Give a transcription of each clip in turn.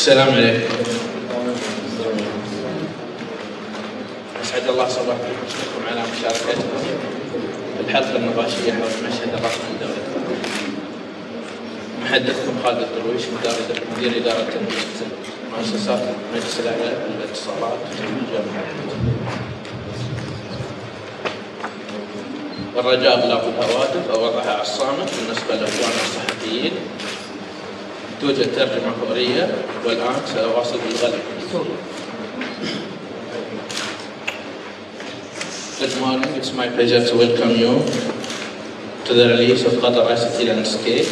السلام عليكم. أسعد الله صباحكم وأشكركم على مشاركتكم في الحلقة النقاشية حول المشهد الرقمي لدولة محدثكم خالد الدرويش مدير إدارة مؤسسات المجلس الأعلى للاتصالات جامعة الرجاء إغلاق الهواتف أو وضعها على الصامت بالنسبة لإخواننا الصحفيين. توجد ترجمة فورية والآن سأواصل بالغلب Good morning, it's my pleasure to welcome you to the release of Qatar ICT Landscape.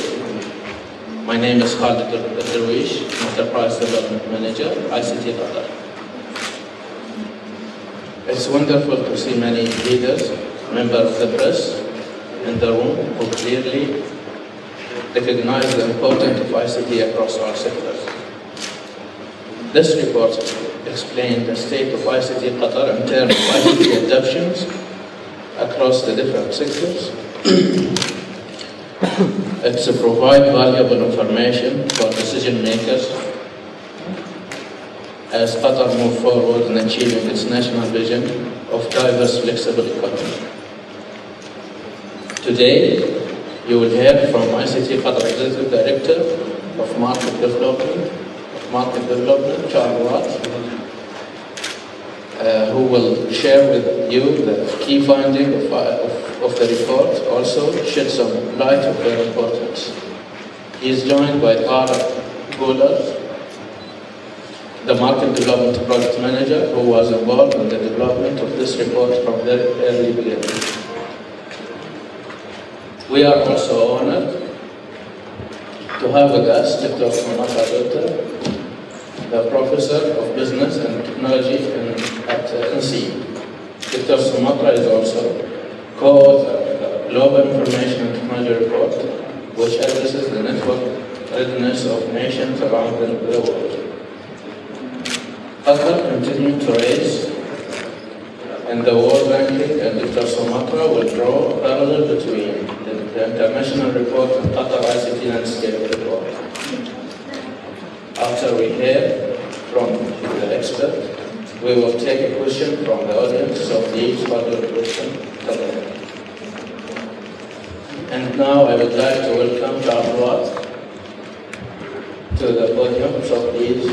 My name is Khalid Darwish, Enterprise Development Manager, ICT Qatar. It's wonderful to see many leaders, members of the press in the room who clearly recognize the importance of ICT across all sectors. This report explains the state of ICT Qatar in terms of ICT adoptions across the different sectors. it's to provide valuable information for decision makers as Qatar move forward in achieving its national vision of diverse, flexible economy. Today, you will hear from ICT Qatar Executive Director of Market Development, Market Development, Charles Watt, uh, who will share with you the key finding of, of, of, the report, also shed some light of their importance. He is joined by Tara Gola, the Market Development Project Manager, who was involved in the development of this report from the early beginning. We are also honored to have with us Dr. Soumitra Dutta, the Professor of Business and Technology in, at uh, INSEAD. Dr. Soumitra is also co-author of the Global Information Technology Report, which addresses the network readiness of nations around the world. Qatar continues to raise in the world ranking and Dr. Soumitra will draw a parallel between the, international report and Qatar ICT landscape report. After we hear from the expert, we will take a question from the audience, so please follow question And now I would like to welcome Charles to the podium, so please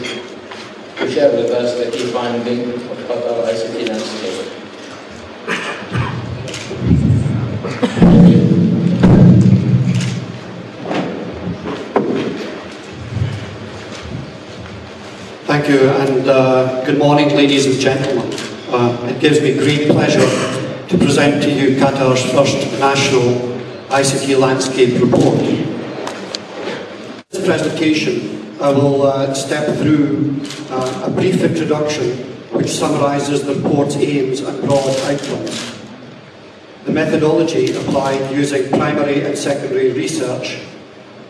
to share with us the key finding of Qatar Thank you, and uh, good morning, ladies and gentlemen. Uh, it gives me great pleasure to present to you Qatar's first national ICT landscape report. In This presentation, I will uh, step through uh, a brief introduction which summarises the report's aims and broad outcomes. The methodology applied using primary and secondary research,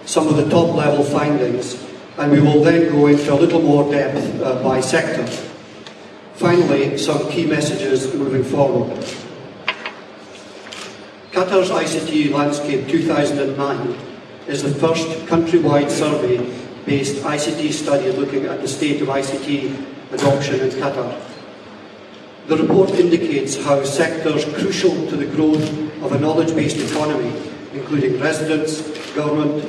some of the top level findings and we will then go into a little more depth uh, by sector. Finally, some key messages moving forward. Qatar's ICT Landscape 2009 is the first countrywide survey-based ICT study looking at the state of ICT adoption in Qatar. The report indicates how sectors crucial to the growth of a knowledge-based economy, including residents, government,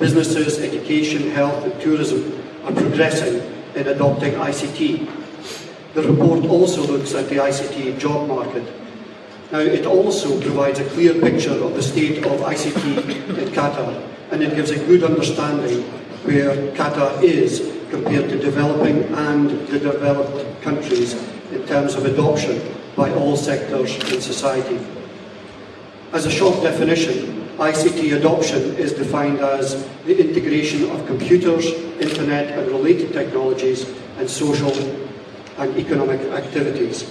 businesses, education, health and tourism are progressing in adopting ICT. The report also looks at the ICT job market. Now, it also provides a clear picture of the state of ICT in Qatar, and it gives a good understanding where Qatar is compared to developing and the developed countries in terms of adoption by all sectors in society. As a short definition, ICT adoption is defined as the integration of computers, internet and related technologies and social and economic activities.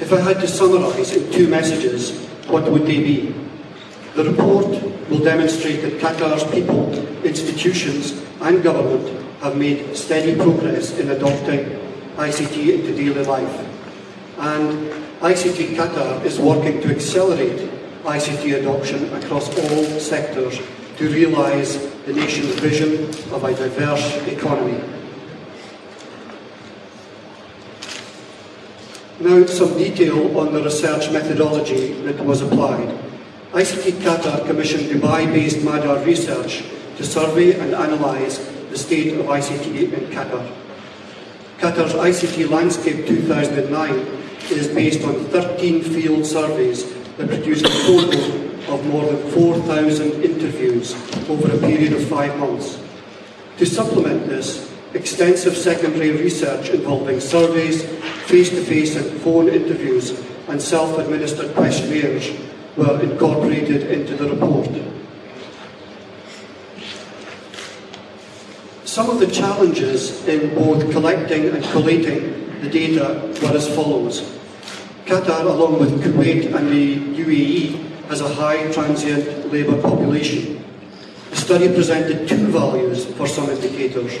If I had to summarise in two messages, what would they be? The report will demonstrate that Qatar's people, institutions and government have made steady progress in adopting ICT into daily life. And ICT Qatar is working to accelerate ICT adoption across all sectors to realise the nation's vision of a diverse economy. Now some detail on the research methodology that was applied. ICT Qatar commissioned Dubai-based Madar Research to survey and analyse the state of ICT in Qatar. Qatar's ICT Landscape 2009 is based on 13 field surveys that produced a total of more than 4,000 interviews over a period of five months. To supplement this, extensive secondary research involving surveys, face-to-face and phone interviews and self-administered questionnaires were incorporated into the report. Some of the challenges in both collecting and collating the data were as follows. Qatar, along with Kuwait and the UAE, has a high transient labour population. The study presented two values for some indicators.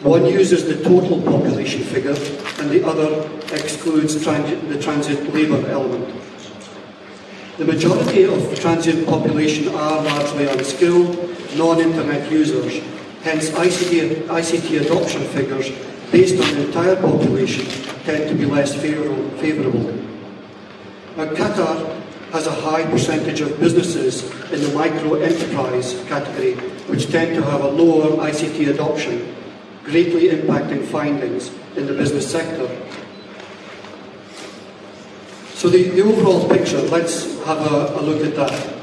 One uses the total population figure and the other excludes the transient labour element. The majority of the transient population are largely unskilled, non-internet users, hence ICT, ICT adoption figures based on the entire population tend to be less favourable. Now Qatar has a high percentage of businesses in the micro-enterprise category which tend to have a lower ICT adoption greatly impacting findings in the business sector. So the, the overall picture, let's have a, a look at that.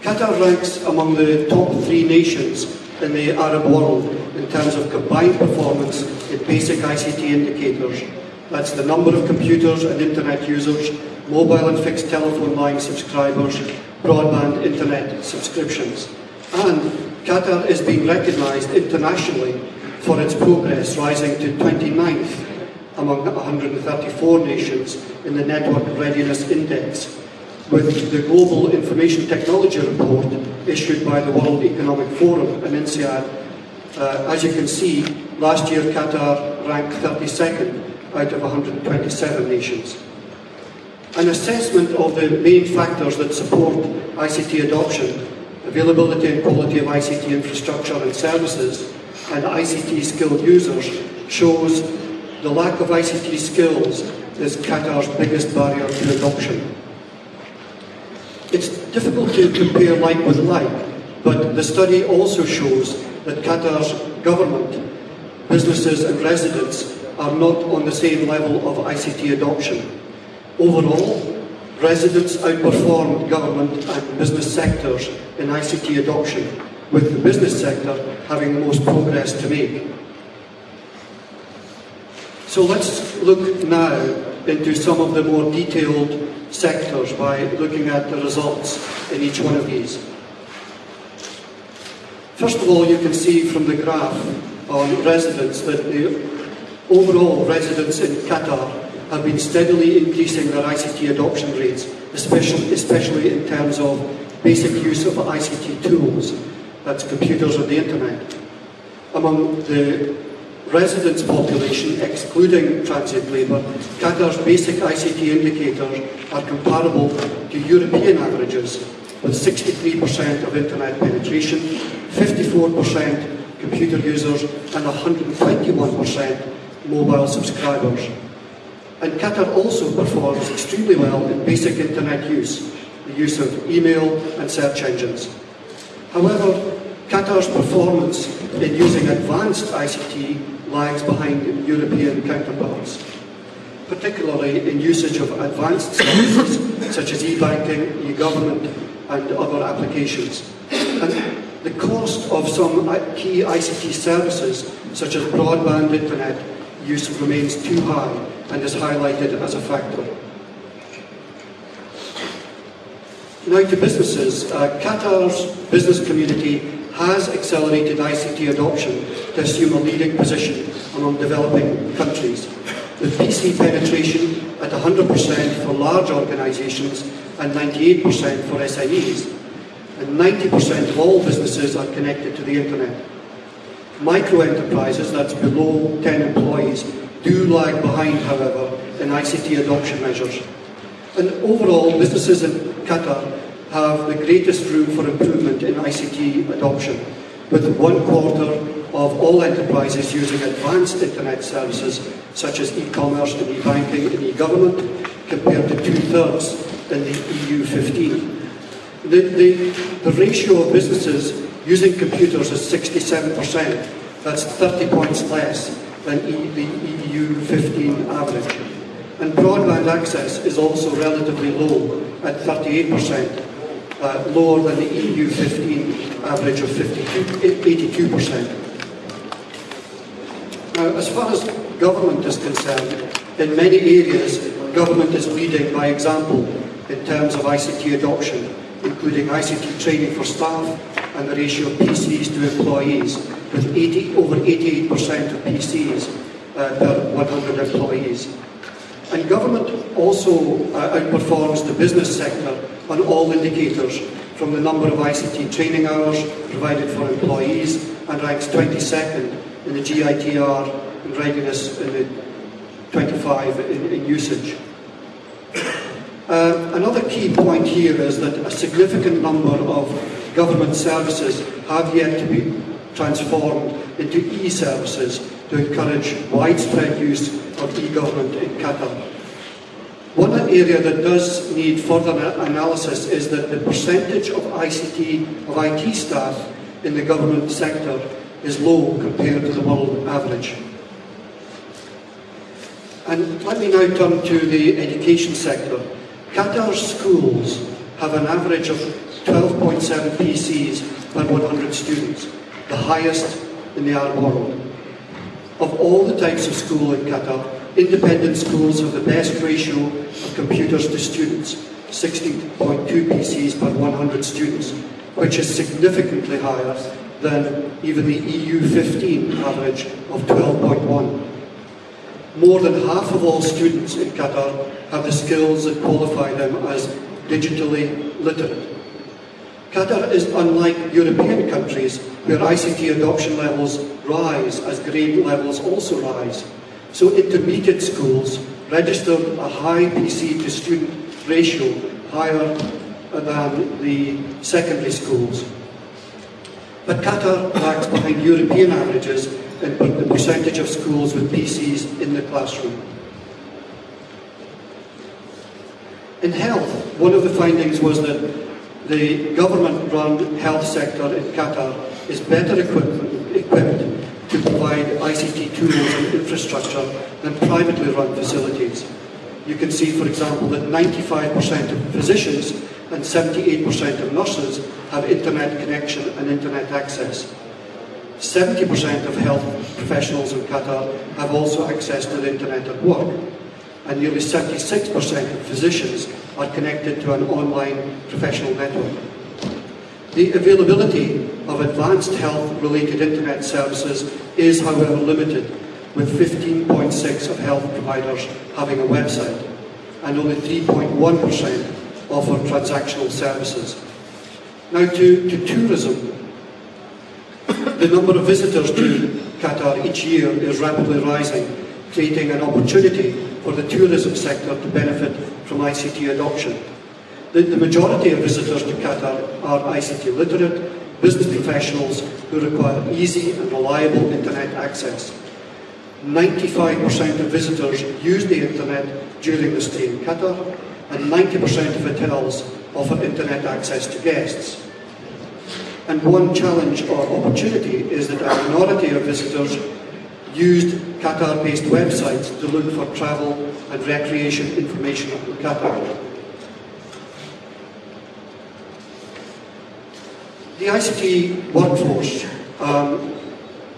Qatar ranks among the top three nations in the Arab world in terms of combined performance in basic ICT indicators. That's the number of computers and internet users, mobile and fixed telephone line subscribers, broadband internet subscriptions. And Qatar is being recognised internationally for its progress, rising to 29th among 134 nations in the Network Readiness Index, with the Global Information Technology Report issued by the World Economic Forum and INSEAD. Uh, as you can see, last year Qatar ranked 32nd out of 127 nations. An assessment of the main factors that support ICT adoption availability and quality of ICT infrastructure and services, and ICT skilled users shows the lack of ICT skills is Qatar's biggest barrier to adoption. It's difficult to compare like with like, but the study also shows that Qatar's government, businesses and residents are not on the same level of ICT adoption. Overall, residents outperformed government and business sectors in ICT adoption, with the business sector having the most progress to make. So let's look now into some of the more detailed sectors by looking at the results in each one of these. First of all, you can see from the graph on residents that the overall residents in Qatar have been steadily increasing their ICT adoption rates, especially, especially in terms of basic use of ICT tools, that's computers or the internet. Among the residents population, excluding transit labour, Qatar's basic ICT indicators are comparable to European averages, with 63% of internet penetration, 54% computer users, and 121% mobile subscribers. And Qatar also performs extremely well in basic internet use, the use of email and search engines. However, Qatar's performance in using advanced ICT lags behind European counterparts, particularly in usage of advanced services such as e-banking, e-government and other applications. And the cost of some key ICT services such as broadband internet use remains too high and is highlighted as a factor. Now to businesses. Uh, Qatar's business community has accelerated ICT adoption to assume a leading position among developing countries, with PC penetration at 100% for large organisations and 98% for SMEs, and 90% of all businesses are connected to the internet. Micro enterprises, that's below 10 employees, do lag behind, however, in ICT adoption measures. And overall, businesses in Qatar have the greatest room for improvement in ICT adoption, with one quarter of all enterprises using advanced internet services such as e-commerce and e-banking and e-government compared to two-thirds in the EU 15. The, the, the ratio of businesses using computers is 67%. That's 30 points less than e, the EU 15 average. And broadband access is also relatively low at 38%, uh, lower than the EU 15 average of 52, 82%. Now, as far as government is concerned, in many areas, government is leading by example in terms of ICT adoption, including ICT training for staff and the ratio of PCs to employees, with 80, over 88% of PCs uh, per 100 employees. And government also uh, outperforms the business sector on all indicators, from the number of ICT training hours provided for employees, and ranks 22nd in the GITR and readiness in the 25 in, in usage. Uh, another key point here is that a significant number of government services have yet to be transformed into e-services to encourage widespread use of e-government in Qatar. One area that does need further analysis is that the percentage of ICT, of IT staff in the government sector is low compared to the world average. And let me now turn to the education sector. Qatar's schools have an average of 12.7 PCs per 100 students, the highest in the Arab world. Of all the types of school in Qatar, independent schools have the best ratio of computers to students, 16.2 PCs per 100 students, which is significantly higher than even the EU 15 average of 12.1. More than half of all students in Qatar have the skills that qualify them as digitally literate. Qatar is unlike European countries where ICT adoption levels rise as grade levels also rise. So intermediate schools register a high PC to student ratio higher than the secondary schools. But Qatar lags behind European averages in the percentage of schools with PCs in the classroom. In health, one of the findings was that the government-run health sector in Qatar is better equipped, equipped to provide ICT tools and infrastructure than privately run facilities. You can see, for example, that 95% of physicians and 78% of nurses have internet connection and internet access. 70% of health professionals in Qatar have also access to the internet at work, and nearly 76% of physicians are connected to an online professional network. The availability of advanced health-related internet services is, however, limited, with 15.6 of health providers having a website, and only 3.1% offer transactional services. Now to, to tourism. The number of visitors to Qatar each year is rapidly rising, creating an opportunity for the tourism sector to benefit from ICT adoption. The, the majority of visitors to Qatar are ICT literate, business professionals who require easy and reliable internet access. 95% of visitors use the internet during the stay in Qatar, and 90% of hotels offer internet access to guests. And one challenge or opportunity is that a minority of visitors used Qatar-based websites to look for travel and recreation information on Qatar. The ICT workforce, um,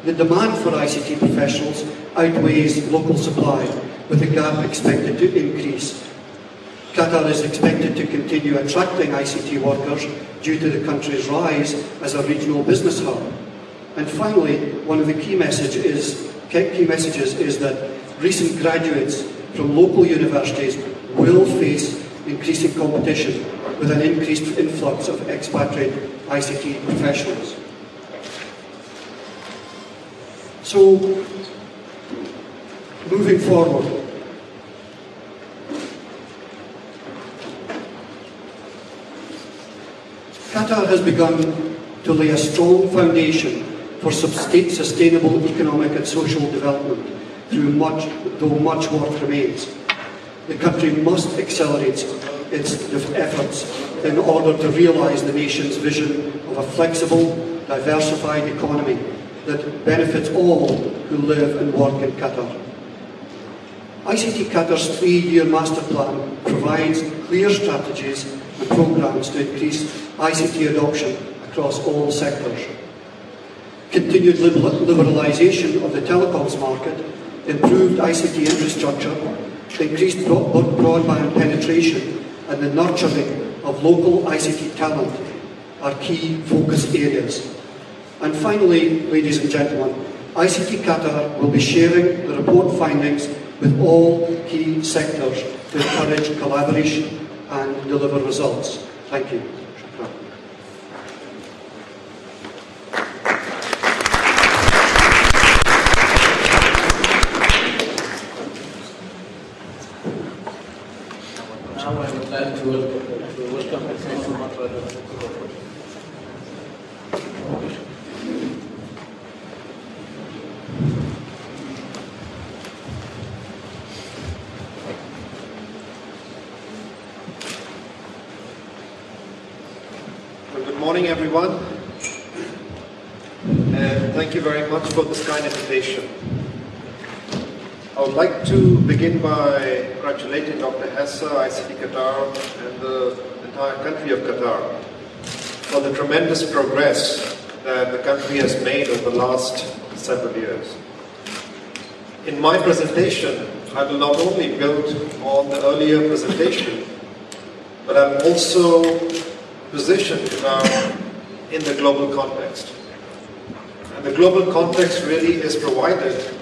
the demand for ICT professionals outweighs local supply, with the gap expected to increase Qatar is expected to continue attracting ICT workers due to the country's rise as a regional business hub. And finally, one of the key, message is, key messages is that recent graduates from local universities will face increasing competition with an increased influx of expatriate ICT professionals. So, moving forward, Qatar has begun to lay a strong foundation for sustainable economic and social development, through much, though much work remains. The country must accelerate its efforts in order to realise the nation's vision of a flexible, diversified economy that benefits all who live and work in Qatar. ICT Qatar's three-year master plan provides clear strategies and programmes to increase ICT adoption across all sectors. Continued liberalisation of the telecoms market, improved ICT infrastructure, increased broadband penetration and the nurturing of local ICT talent are key focus areas. And finally, ladies and gentlemen, ICT Qatar will be sharing the report findings with all key sectors to encourage collaboration and deliver results. Thank you. Now I would like to welcome, to good morning, everyone. And thank you very much for this kind invitation. I would like to begin by congratulating Dr. Hessa, ICT Qatar, and the entire country of Qatar for the tremendous progress that the country has made over the last several years. In my presentation, I will not only build on the earlier presentation, but I'm also positioned Qatar in the global context. And the global context really is provided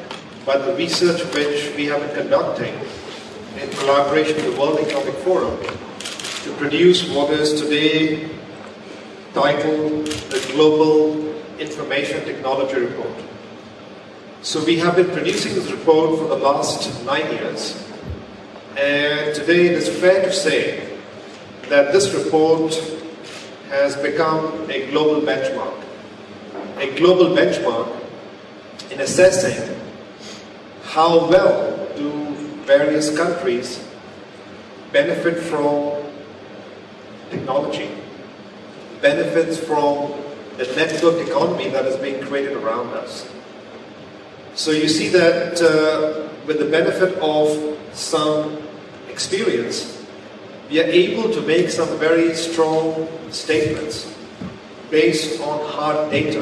by the research which we have been conducting in collaboration with the World Economic Forum to produce what is today titled the Global Information Technology Report. So we have been producing this report for the last nine years and today it is fair to say that this report has become a global benchmark. A global benchmark in assessing how well do various countries benefit from technology, benefits from the network economy that is being created around us. So you see that uh, with the benefit of some experience, we are able to make some very strong statements based on hard data,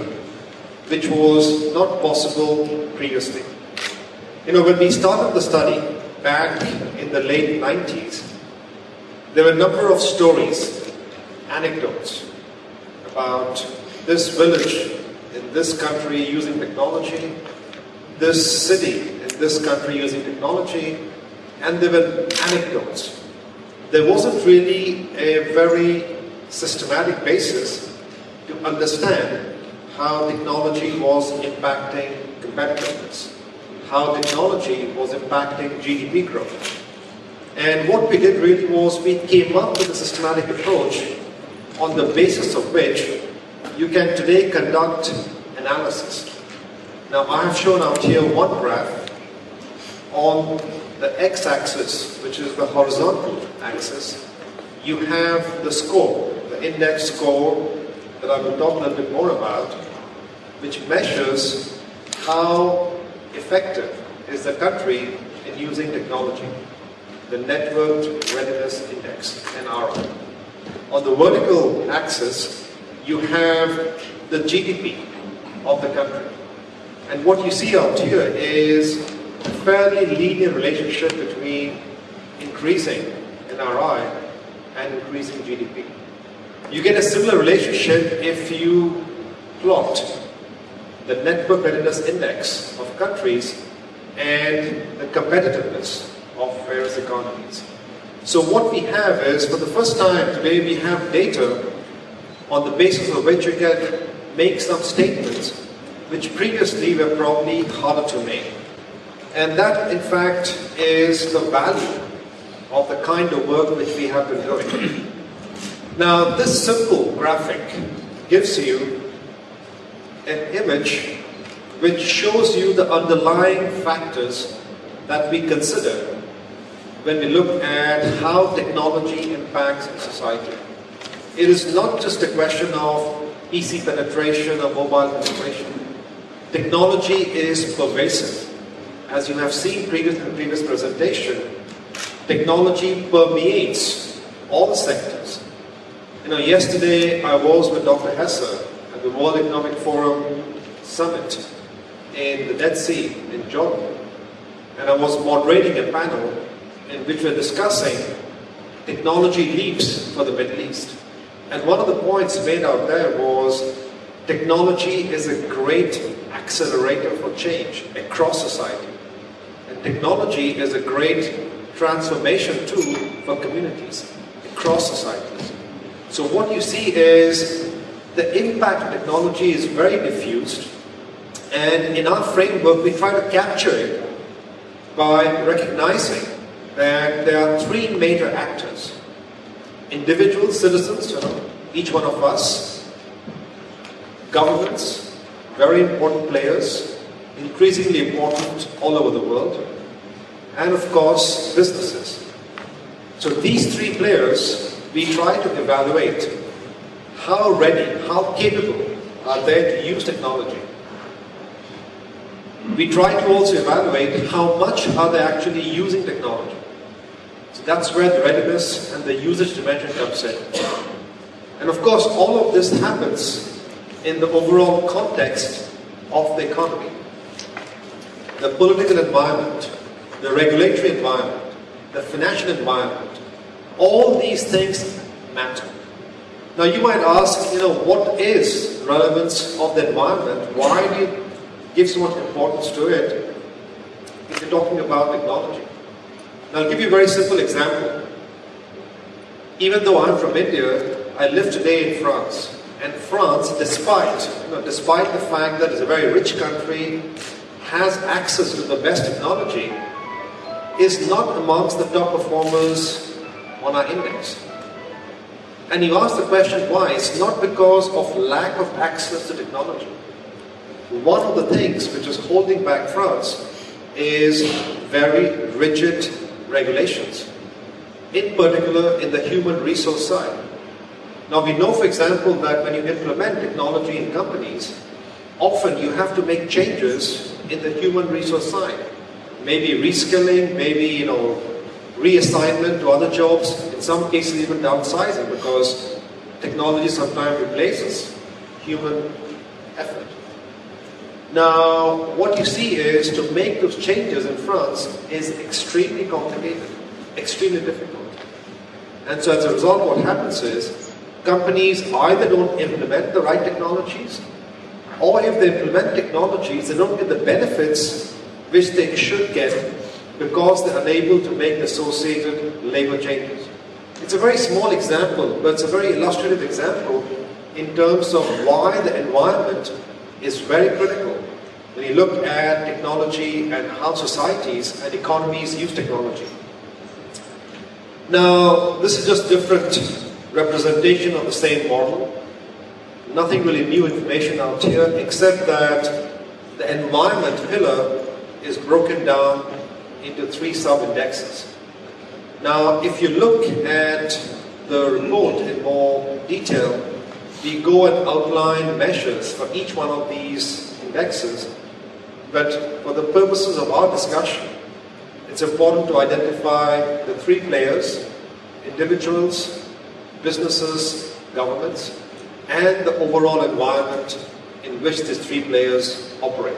which was not possible previously. You know, when we started the study back in the late 90s, there were a number of stories, anecdotes about this village in this country using technology, this city in this country using technology, and there were anecdotes. There wasn't really a very systematic basis to understand how technology was impacting competitiveness, how technology was impacting GDP growth. And what we did really was we came up with a systematic approach on the basis of which you can today conduct analysis. Now I have shown out here one graph on the x-axis, which is the horizontal axis, you have the score, the index score that I will talk a little bit more about, which measures how effective is the country in using technology, the Network Readiness Index, NRI. On the vertical axis, you have the GDP of the country. And what you see out here is a fairly linear relationship between increasing NRI and increasing GDP. You get a similar relationship if you plot the network readiness index of countries and the competitiveness of various economies. So what we have is, for the first time today, we have data on the basis of which you can make some statements which previously were probably harder to make. And that, in fact, is the value of the kind of work which we have been doing. Now, this simple graphic gives you an image which shows you the underlying factors that we consider when we look at how technology impacts society. It is not just a question of PC penetration or mobile penetration. Technology is pervasive. As you have seen previous, in the previous presentation, technology permeates all sectors. You know, yesterday I was with Dr. Hessa the World Economic Forum Summit in the Dead Sea in Jordan. And I was moderating a panel in which we are discussing technology leaps for the Middle East. And one of the points made out there was technology is a great accelerator for change across society. And technology is a great transformation tool for communities across societies. So what you see is the impact of technology is very diffused and in our framework we try to capture it by recognizing that there are three major actors. Individual citizens, you know, each one of us, governments, very important players, increasingly important all over the world, and of course, businesses. So these three players, we try to evaluate how ready, how capable are they to use technology. We try to also evaluate how much are they actually using technology. So that's where the readiness and the usage dimension comes in. And of course, all of this happens in the overall context of the economy. The political environment, the regulatory environment, the financial environment, all these things matter. Now you might ask, you know, what is relevance of the environment? Why do you give so much importance to it if you're talking about technology? Now, I'll give you a very simple example. Even though I'm from India, I live today in France. And France, despite, you know, despite the fact that it's a very rich country, has access to the best technology, is not amongst the top performers on our index. And you ask the question why? It's not because of lack of access to technology. One of the things which is holding back France is very rigid regulations, in particular in the human resource side. Now we know, for example, that when you implement technology in companies, often you have to make changes in the human resource side. Maybe reskilling, maybe, you know, reassignment to other jobs, in some cases even downsizing because technology sometimes replaces human effort. Now, what you see is to make those changes in France is extremely complicated, extremely difficult. And so as a result, what happens is companies either don't implement the right technologies, or if they implement technologies, they don't get the benefits which they should get because they're unable to make associated labor changes. It's a very small example, but it's a very illustrative example in terms of why the environment is very critical when you look at technology and how societies and economies use technology. Now, this is just different representation of the same model. Nothing really new information out here except that the environment pillar is broken down into three sub-indexes. Now, if you look at the report in more detail, we go and outline measures for each one of these indexes. But for the purposes of our discussion, it's important to identify the three players, individuals, businesses, governments, and the overall environment in which these three players operate.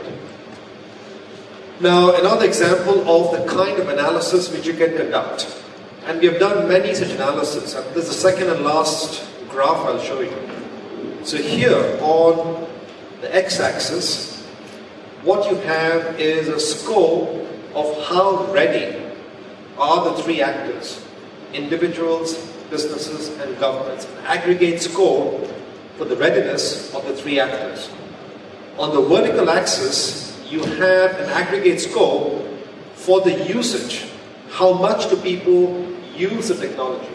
Now, another example of the kind of analysis which you can conduct. And we have done many such analyses. And this is the second and last graph I'll show you. So here on the x-axis, what you have is a score of how ready are the three actors, individuals, businesses, and governments. An aggregate score for the readiness of the three actors. On the vertical axis, you have an aggregate score for the usage. How much do people use the technology?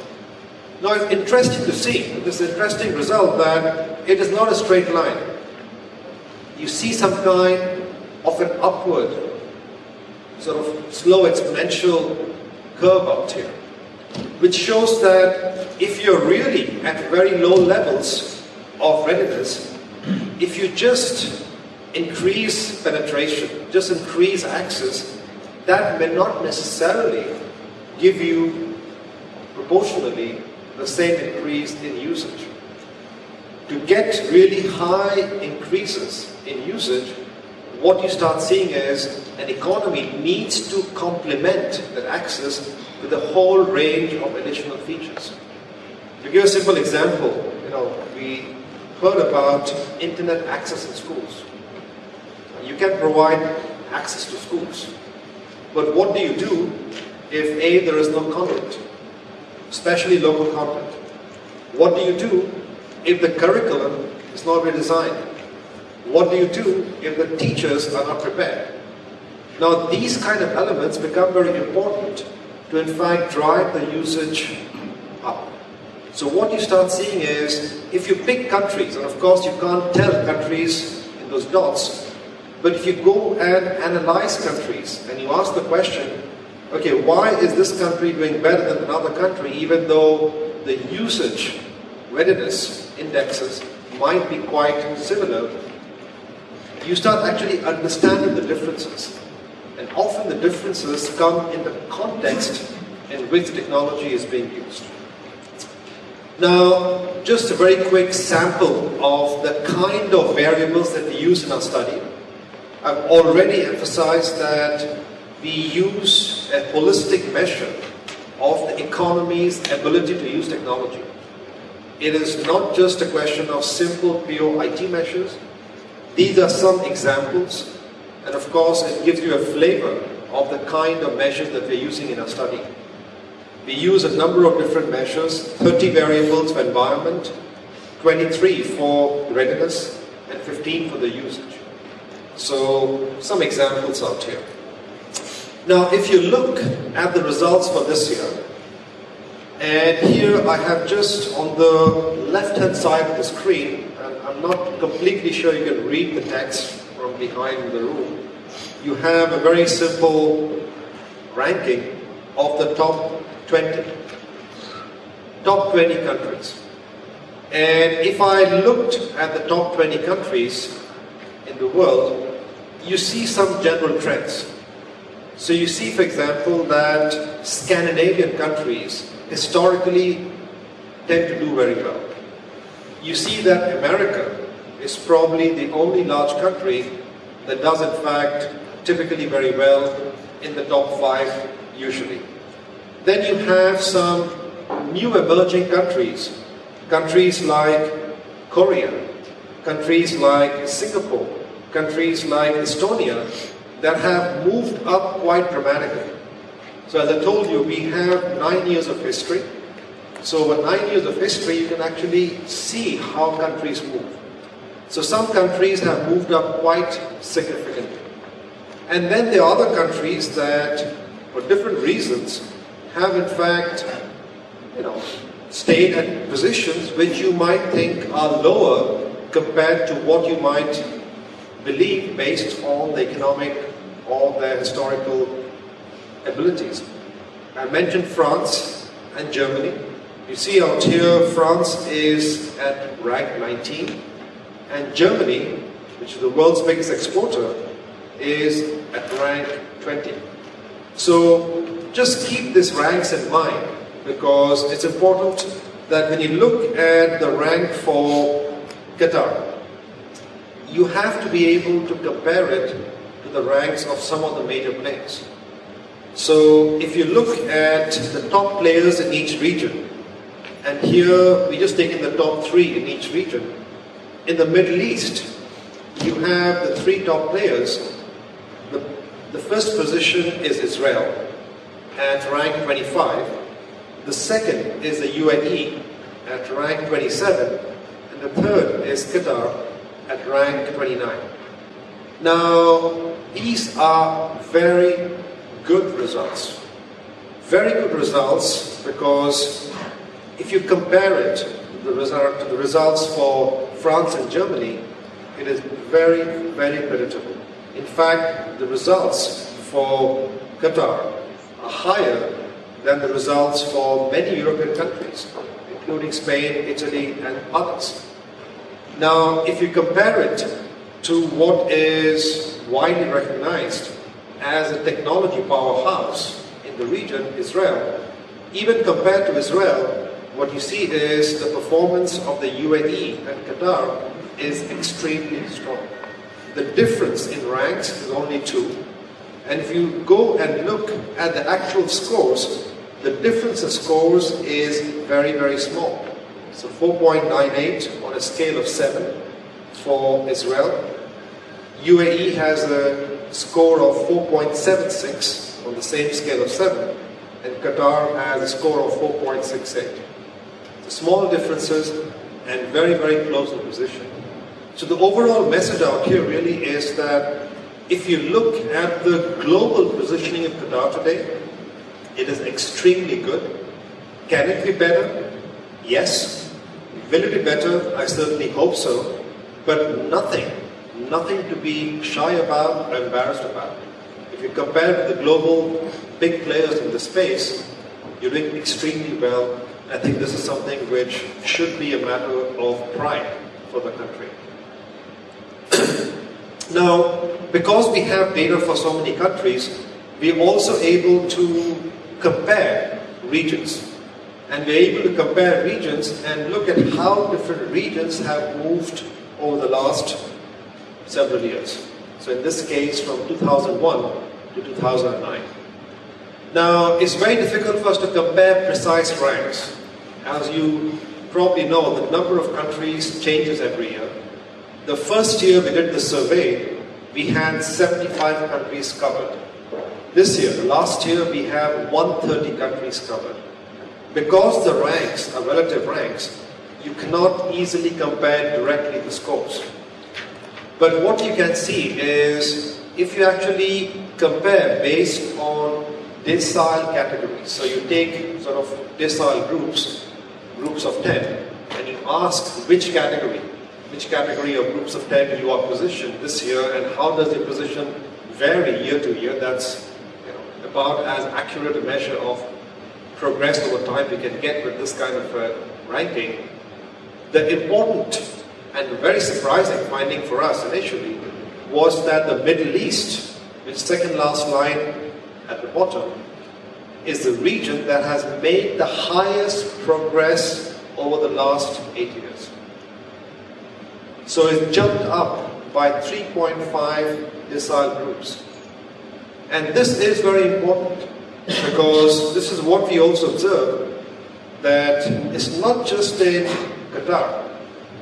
Now it's interesting to see, this interesting result, that it is not a straight line. You see some kind of an upward, sort of slow exponential curve out here, which shows that if you're really at very low levels of readiness, if you just increase penetration, just increase access, that may not necessarily give you proportionally the same increase in usage. To get really high increases in usage, what you start seeing is an economy needs to complement that access with a whole range of additional features. To give a simple example, you know, we heard about internet access in schools. You can provide access to schools. But what do you do if A, there is no content, especially local content? What do you do if the curriculum is not redesigned? What do you do if the teachers are not prepared? Now, these kind of elements become very important to, in fact, drive the usage up. So what you start seeing is, if you pick countries, and of course you can't tell countries in those dots, but if you go and analyze countries and you ask the question, okay, why is this country doing better than another country even though the usage readiness indexes might be quite similar, you start actually understanding the differences. And often the differences come in the context in which technology is being used. Now, just a very quick sample of the kind of variables that we use in our study. I've already emphasized that we use a holistic measure of the economy's ability to use technology. It is not just a question of simple pure IT measures. These are some examples, and of course it gives you a flavor of the kind of measures that we're using in our study. We use a number of different measures, 30 variables for environment, 23 for readiness, and 15 for the usage. So some examples out here. Now if you look at the results for this year, and here I have just on the left hand side of the screen, and I'm not completely sure you can read the text from behind the room, you have a very simple ranking of the top 20. Top 20 countries. And if I looked at the top 20 countries, in the world, you see some general trends. So you see, for example, that Scandinavian countries historically tend to do very well. You see that America is probably the only large country that does in fact typically very well in the top five usually. Then you have some new emerging countries, countries like Korea, countries like Singapore, countries like Estonia that have moved up quite dramatically. So as I told you, we have nine years of history. So with nine years of history, you can actually see how countries move. So some countries have moved up quite significantly. And then there are other countries that, for different reasons, have in fact, you know, stayed at positions which you might think are lower compared to what you might believe based on the economic or their historical abilities. I mentioned France and Germany. You see out here, France is at rank 19, and Germany, which is the world's biggest exporter, is at rank 20. So just keep these ranks in mind because it's important that when you look at the rank for Qatar, you have to be able to compare it to the ranks of some of the major players. So if you look at the top players in each region, and here we just taken the top three in each region, in the Middle East, you have the three top players. The, the first position is Israel at rank 25. The second is the UAE at rank 27. The third is Qatar at rank 29. Now, these are very good results. Very good results because if you compare it the result, to the results for France and Germany, it is very, very creditable. In fact, the results for Qatar are higher than the results for many European countries, including Spain, Italy, and others. Now, if you compare it to what is widely recognized as a technology powerhouse in the region, Israel, even compared to Israel, what you see is the performance of the UAE and Qatar is extremely strong. The difference in ranks is only two. And if you go and look at the actual scores, the difference in scores is very, very small. So 4.98 on a scale of 7 for Israel. UAE has a score of 4.76 on the same scale of 7, and Qatar has a score of 4.68. Small differences and very, very close in position. So the overall message out here really is that if you look at the global positioning of Qatar today, it is extremely good. Can it be better? Yes. Will it be better? I certainly hope so. But nothing, nothing to be shy about or embarrassed about. If you compare the global big players in the space, you're doing extremely well. I think this is something which should be a matter of pride for the country. now, because we have data for so many countries, we're also able to compare regions. And we're able to compare regions and look at how different regions have moved over the last several years. So in this case, from 2001 to 2009. Now, it's very difficult for us to compare precise ranks. As you probably know, the number of countries changes every year. The first year we did the survey, we had 75 countries covered. This year, last year, we have 130 countries covered. Because the ranks are relative ranks, you cannot easily compare directly the scores. But what you can see is if you actually compare based on decile categories, so you take sort of decile groups, groups of 10, and you ask which category, which category of groups of 10 you are positioned this year and how does your position vary year to year, that's about as accurate a measure of progress over time we can get with this kind of uh, ranking. The important and very surprising finding for us initially was that the Middle East, which second last line at the bottom, is the region that has made the highest progress over the last eight years. So it jumped up by 3.5 decile groups. And this is very important because this is what we also observe that it's not just in Qatar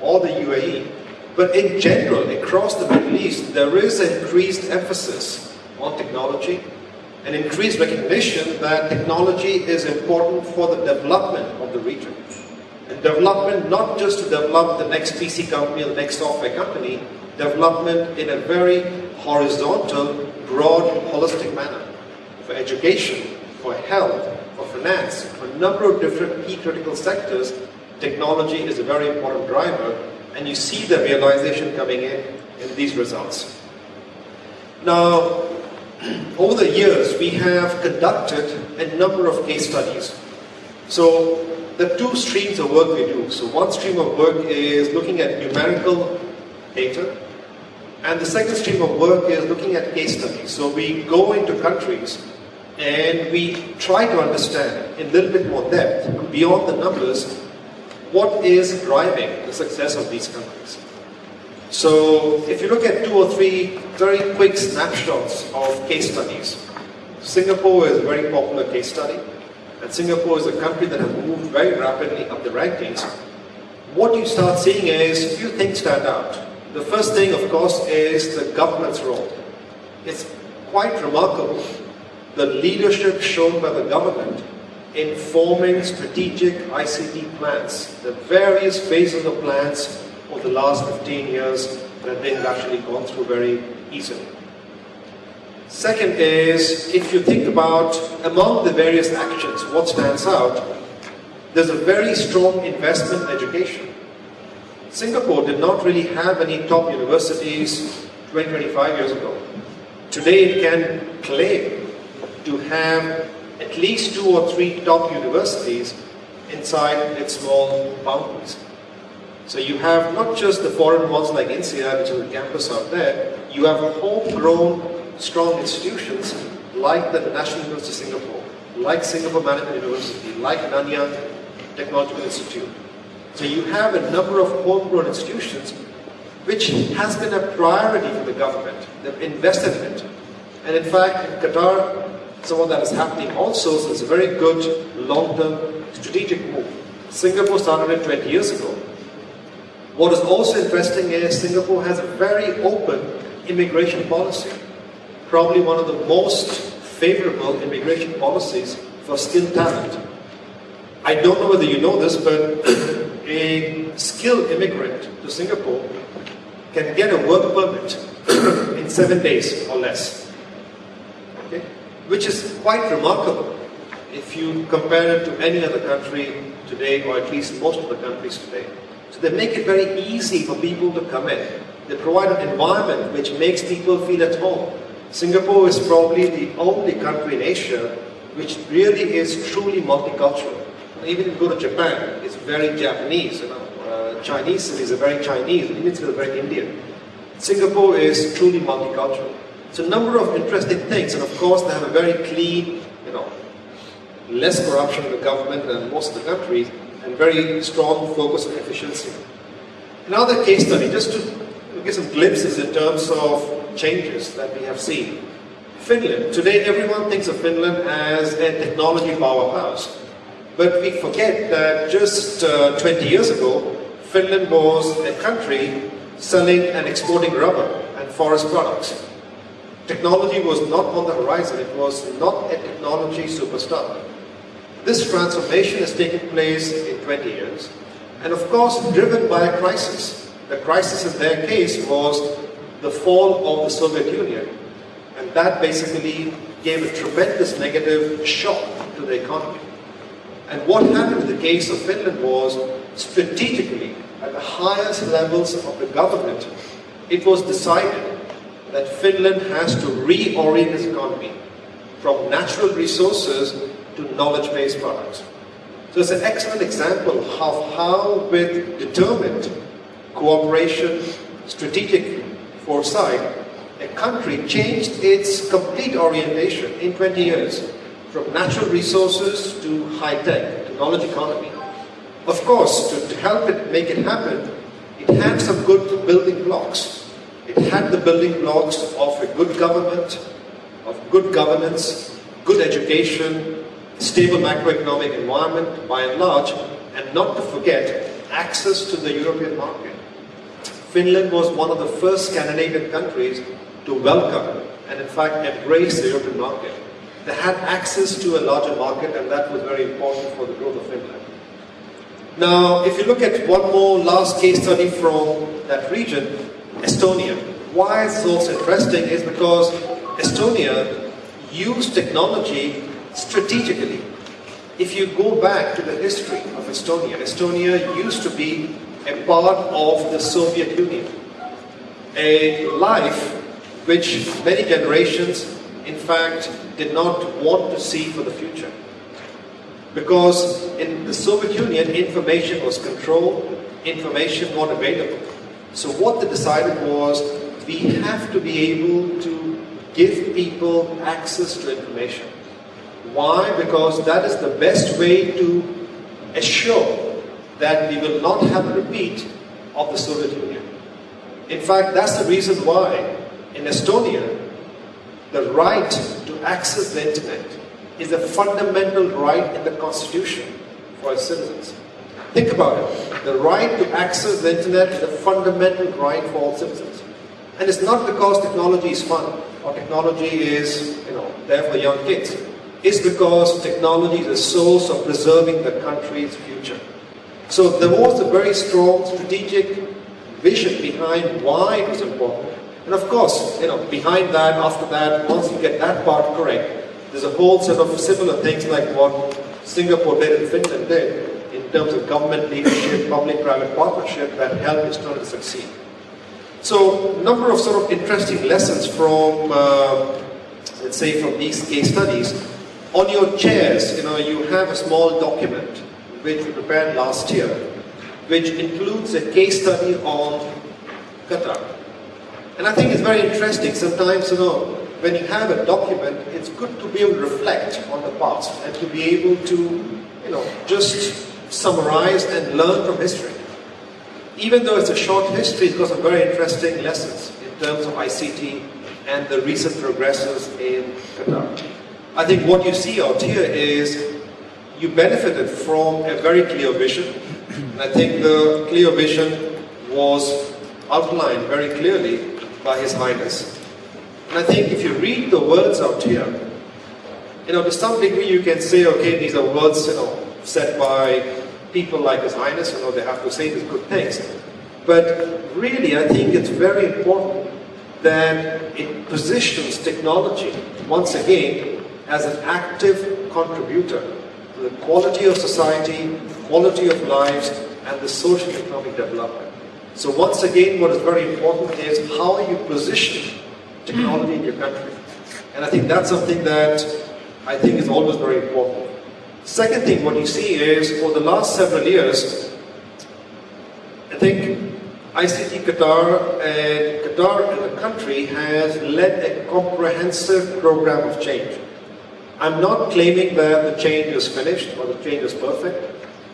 or the UAE, but in general, across the Middle East, there is increased emphasis on technology, and increased recognition that technology is important for the development of the region. And development not just to develop the next PC company or the next software company, development in a very horizontal, broad, holistic manner for education, for health, for finance, for a number of different key critical sectors, technology is a very important driver, and you see the realization coming in in these results. Now, over the years, we have conducted a number of case studies. So, the two streams of work we do. So, one stream of work is looking at numerical data, and the second stream of work is looking at case studies. So we go into countries and we try to understand in a little bit more depth, beyond the numbers, what is driving the success of these countries. So if you look at two or three very quick snapshots of case studies, Singapore is a very popular case study, and Singapore is a country that has moved very rapidly up the rankings. What you start seeing is a few things stand out. The first thing, of course, is the government's role. It's quite remarkable the leadership shown by the government in forming strategic ICT plans, the various phases of the plans over the last 15 years that they have actually gone through very easily. Second is, if you think about among the various actions, what stands out, there's a very strong investment in education. Singapore did not really have any top universities 20, 25 years ago. Today it can claim to have at least two or three top universities inside its small boundaries. So you have not just the foreign ones like INSEAD, which is a campus out there, you have homegrown strong institutions like the National University of Singapore, like Singapore Management University, like Nanyang Technological Institute. So you have a number of homegrown institutions which has been a priority for the government. They've invested in it. And in fact, Qatar, some of that is happening also, so it's a very good long-term strategic move. Singapore started it 20 years ago. What is also interesting is Singapore has a very open immigration policy. Probably one of the most favorable immigration policies for skilled talent. I don't know whether you know this, but a skilled immigrant to Singapore can get a work permit in seven days or less. Which is quite remarkable if you compare it to any other country today, or at least most of the countries today. So they make it very easy for people to come in. They provide an environment which makes people feel at home. Singapore is probably the only country in Asia which really is truly multicultural. Even if you go to Japan, it's very Japanese. You know, uh, Chinese cities are very Chinese. Indian cities are very Indian. Singapore is truly multicultural. So a number of interesting things, and of course they have a very clean, you know, less corruption in the government than most of the countries, and very strong focus on efficiency. Another case study, just to give some glimpses in terms of changes that we have seen. Finland. Today everyone thinks of Finland as a technology powerhouse. But we forget that just uh, 20 years ago, Finland was a country selling and exporting rubber and forest products. Technology was not on the horizon, it was not a technology superstar. This transformation has taken place in 20 years, and of course driven by a crisis. The crisis in their case was the fall of the Soviet Union, and that basically gave a tremendous negative shock to the economy. And what happened in the case of Finland was, strategically, at the highest levels of the government, it was decided that Finland has to reorient its economy from natural resources to knowledge-based products. So it's an excellent example of how with determined cooperation, strategic foresight, a country changed its complete orientation in 20 years from natural resources to high tech, to knowledge economy. Of course, to, to help it make it happen, it had some good building blocks. It had the building blocks of a good government, of good governance, good education, stable macroeconomic environment by and large, and not to forget access to the European market. Finland was one of the first Scandinavian countries to welcome and in fact embrace the European market. They had access to a larger market and that was very important for the growth of Finland. Now, if you look at one more last case study from that region, Estonia. Why it's also interesting is because Estonia used technology strategically. If you go back to the history of Estonia, Estonia used to be a part of the Soviet Union. A life which many generations, in fact, did not want to see for the future. Because in the Soviet Union, information was controlled, information not available. So what they decided was, we have to be able to give people access to information. Why? Because that is the best way to assure that we will not have a repeat of the Soviet Union. In fact, that's the reason why in Estonia, the right to access the internet is a fundamental right in the constitution for its citizens. Think about it. The right to access the internet is a fundamental right for all citizens. And it's not because technology is fun or technology is, you know, there for young kids. It's because technology is a source of preserving the country's future. So there was a very strong strategic vision behind why it was important. And of course, you know, behind that, after that, once you get that part correct, there's a whole set of similar things like what Singapore did and Finland did terms of government leadership, public-private partnership that help Estonia to succeed. So, a number of sort of interesting lessons from, uh, let's say, from these case studies. On your chairs, you know, you have a small document which we prepared last year, which includes a case study on Qatar. And I think it's very interesting. Sometimes, you know, when you have a document, it's good to be able to reflect on the past and to be able to, you know, just summarize and learn from history. Even though it's a short history, it's got some very interesting lessons in terms of ICT and the recent progresses in Qatar. I think what you see out here is you benefited from a very clear vision. And I think the clear vision was outlined very clearly by His Highness. And I think if you read the words out here, you know, to some degree you can say, okay, these are words, you know, said by people like His Highness, you know, they have to say these good things. But really, I think it's very important that it positions technology, once again, as an active contributor to the quality of society, quality of lives, and the social economic development. So once again, what is very important is how you position technology in your country. And I think that's something that I think is always very important. Second thing, what you see is for the last several years, I think ICT Qatar and Qatar as a country has led a comprehensive program of change. I'm not claiming that the change is finished or the change is perfect,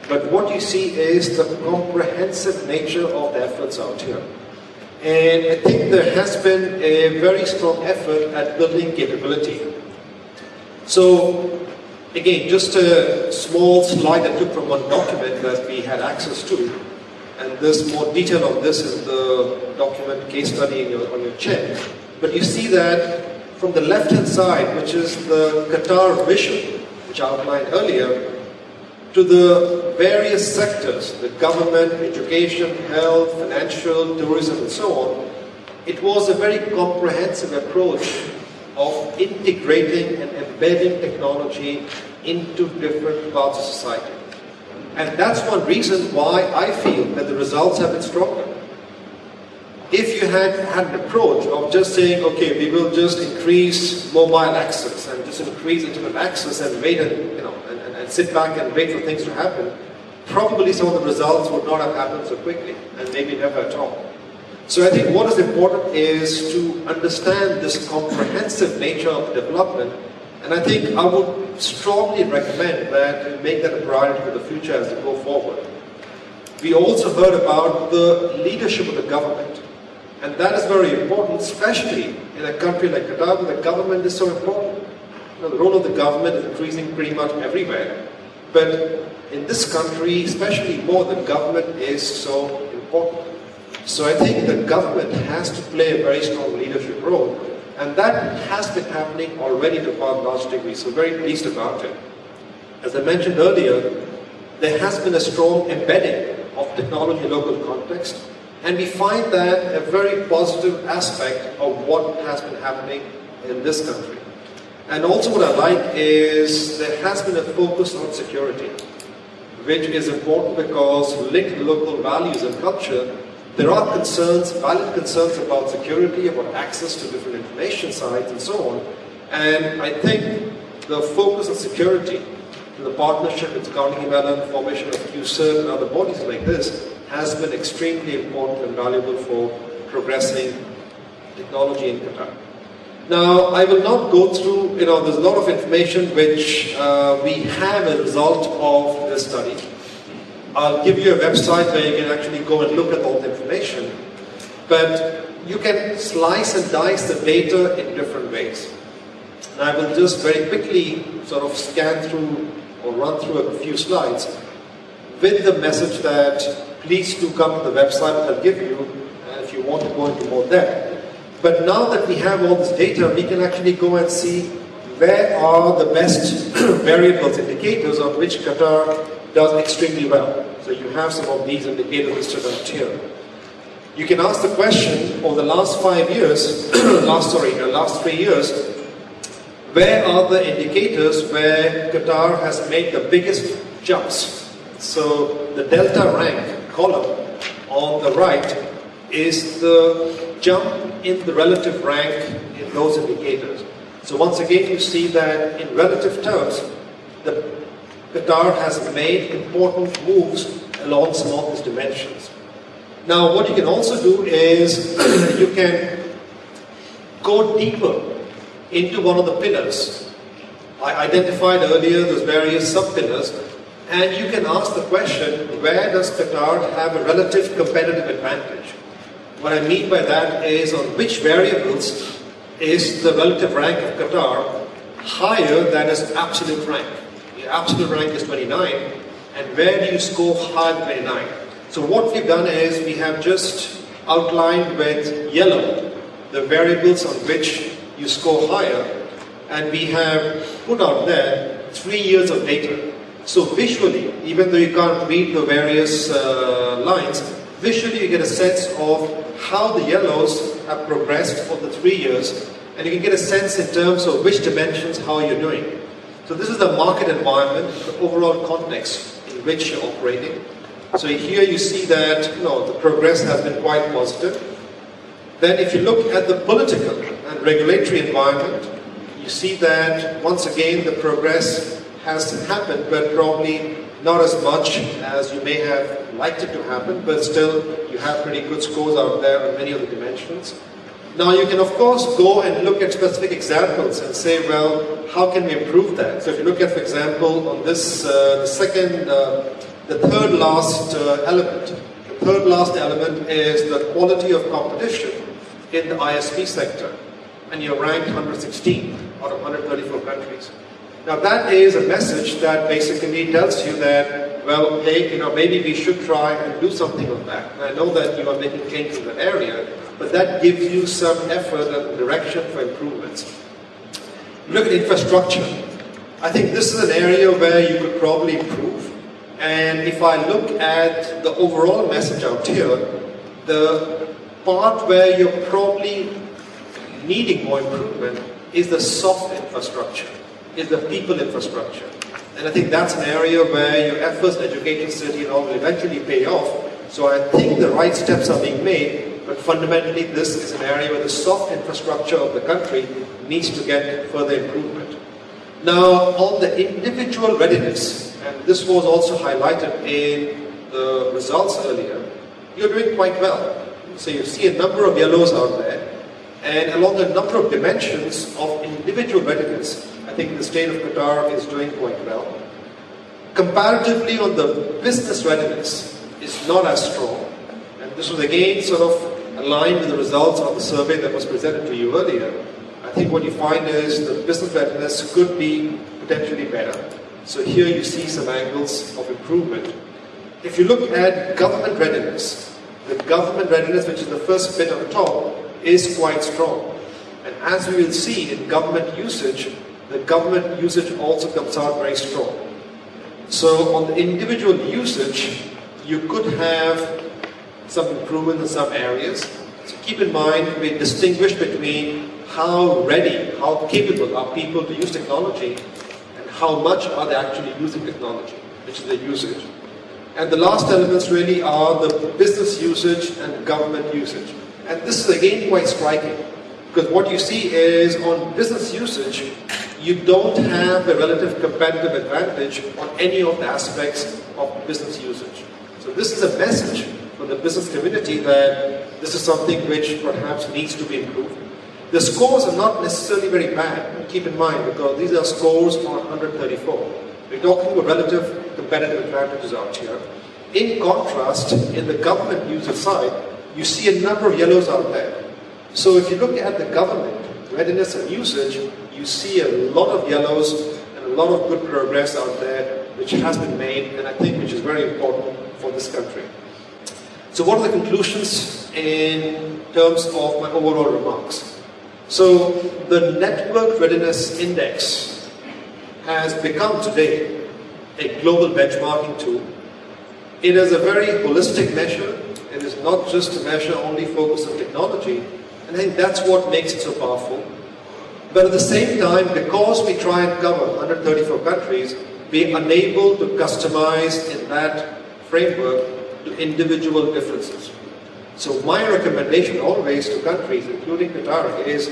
but what you see is the comprehensive nature of the efforts out here. And I think there has been a very strong effort at building capability. So, again, just a small slide I took from one document that we had access to. And there's more detail on this in the document case study your, on your chair. But you see that from the left-hand side, which is the Qatar vision, which I outlined earlier, to the various sectors, the government, education, health, financial, tourism, and so on, it was a very comprehensive approach of integrating and embedding technology into different parts of society. And that's one reason why I feel that the results have been stronger. If you had had an approach of just saying, okay, we will just increase mobile access and just increase internet access and wait and, you know, and sit back and wait for things to happen, probably some of the results would not have happened so quickly, and maybe never at all. So I think what is important is to understand this comprehensive nature of development, and I think I would strongly recommend that you make that a priority for the future as we go forward. We also heard about the leadership of the government, and that is very important, especially in a country like Qatar where the government is so important. You know, the role of the government is increasing pretty much everywhere. But in this country, especially more, the government is so important. So I think the government has to play a very strong leadership role. And that has been happening already to a large degree, so very pleased about it. As I mentioned earlier, there has been a strong embedding of technology in local context, and we find that a very positive aspect of what has been happening in this country. And also what I like is there has been a focus on security, which is important because linked to local values and culture, there are concerns, valid concerns about security, about access to different information sites and so on. And I think the focus on security, and the partnership with Carnegie Mellon, formation of QCERT and other bodies like this, has been extremely important and valuable for progressing technology in Qatar. Now, I will not go through, you know, there's a lot of information which uh, we have as a result of this study. I'll give you a website where you can actually go and look at all the information. But you can slice and dice the data in different ways. And I will just very quickly sort of scan through or run through a few slides with the message that please do come to the website I'll give you if you want to go into more depth. But now that we have all this data, we can actually go and see where are the best variables, indicators on which Qatar does extremely well. So you have some of these indicators listed out here. You can ask the question, over the last five years, last, sorry, the last three years, where are the indicators where Qatar has made the biggest jumps So the delta rank column on the right is the jump in the relative rank in those indicators. So once again, you see that in relative terms, the Qatar has made important moves along some of these dimensions. Now, what you can also do is you can go deeper into one of the pillars. I identified earlier those various sub-pillars, and you can ask the question, where does Qatar have a relative competitive advantage? What I mean by that is on which variables is the relative rank of Qatar higher than its absolute rank. Absolute rank is 29, and where do you score higher than 29? So what we've done is we have just outlined with yellow the variables on which you score higher, and we have put out there three years of data. So visually, even though you can't read the various uh, lines, visually you get a sense of how the yellows have progressed over the three years, and you can get a sense in terms of which dimensions, how you're doing. So this is the market environment, the overall context in which you're operating. So here you see that you know, the progress has been quite positive. Then if you look at the political and regulatory environment, you see that once again the progress has happened, but probably not as much as you may have liked it to happen, but still you have pretty good scores out there on many of the dimensions. Now you can of course go and look at specific examples and say, well, how can we improve that? So if you look at, for example, on this, uh, the second, uh, the third last uh, element, the third last element is the quality of competition in the ISP sector. And you're ranked 116 out of 134 countries. Now that is a message that basically tells you that, well, hey, you know, maybe we should try and do something on that. And I know that you are making changes in that area, but that gives you some effort and direction for improvements. Look at infrastructure. I think this is an area where you could probably improve. And if I look at the overall message out here, the part where you're probably needing more improvement is the soft infrastructure, is the people infrastructure. And I think that's an area where your efforts, Education City, and all will eventually pay off. So I think the right steps are being made, but fundamentally, this is an area where the soft infrastructure of the country needs to get further improvement. Now, on the individual readiness, and this was also highlighted in the results earlier, you're doing quite well. So you see a number of yellows out there, and along a number of dimensions of individual readiness, I think the state of Qatar is doing quite well. Comparatively on the business readiness, is not as strong. And this was again sort of aligned with the results of the survey that was presented to you earlier, I think what you find is the business readiness could be potentially better. So here you see some angles of improvement. If you look at government readiness, the government readiness, which is the first bit on the top, is quite strong. And as we will see in government usage, the government usage also comes out very strong. So on the individual usage, you could have some improvement in some areas. So keep in mind, we distinguish between how ready, how capable are people to use technology and how much are they actually using technology, which is the usage. And the last elements really are the business usage and government usage. And this is again quite striking because what you see is on business usage, you don't have a relative competitive advantage on any of the aspects of business usage. So this is a message for the business community that this is something which perhaps needs to be improved. The scores are not necessarily very bad, keep in mind, because these are scores on 134. We're talking about relative competitive advantages out here. In contrast, in the government user side, you see a number of yellows out there. So if you look at the government readiness and usage, you see a lot of yellows and a lot of good progress out there which has been made and I think which is very important for this country. So what are the conclusions in terms of my overall remarks? So the Network Readiness Index has become today a global benchmarking tool. It is a very holistic measure. It is not just a measure only focused on technology. And I think that's what makes it so powerful. But at the same time, because we try and cover 134 countries, be unable to customize in that framework to individual differences. So my recommendation always to countries, including Qatar, is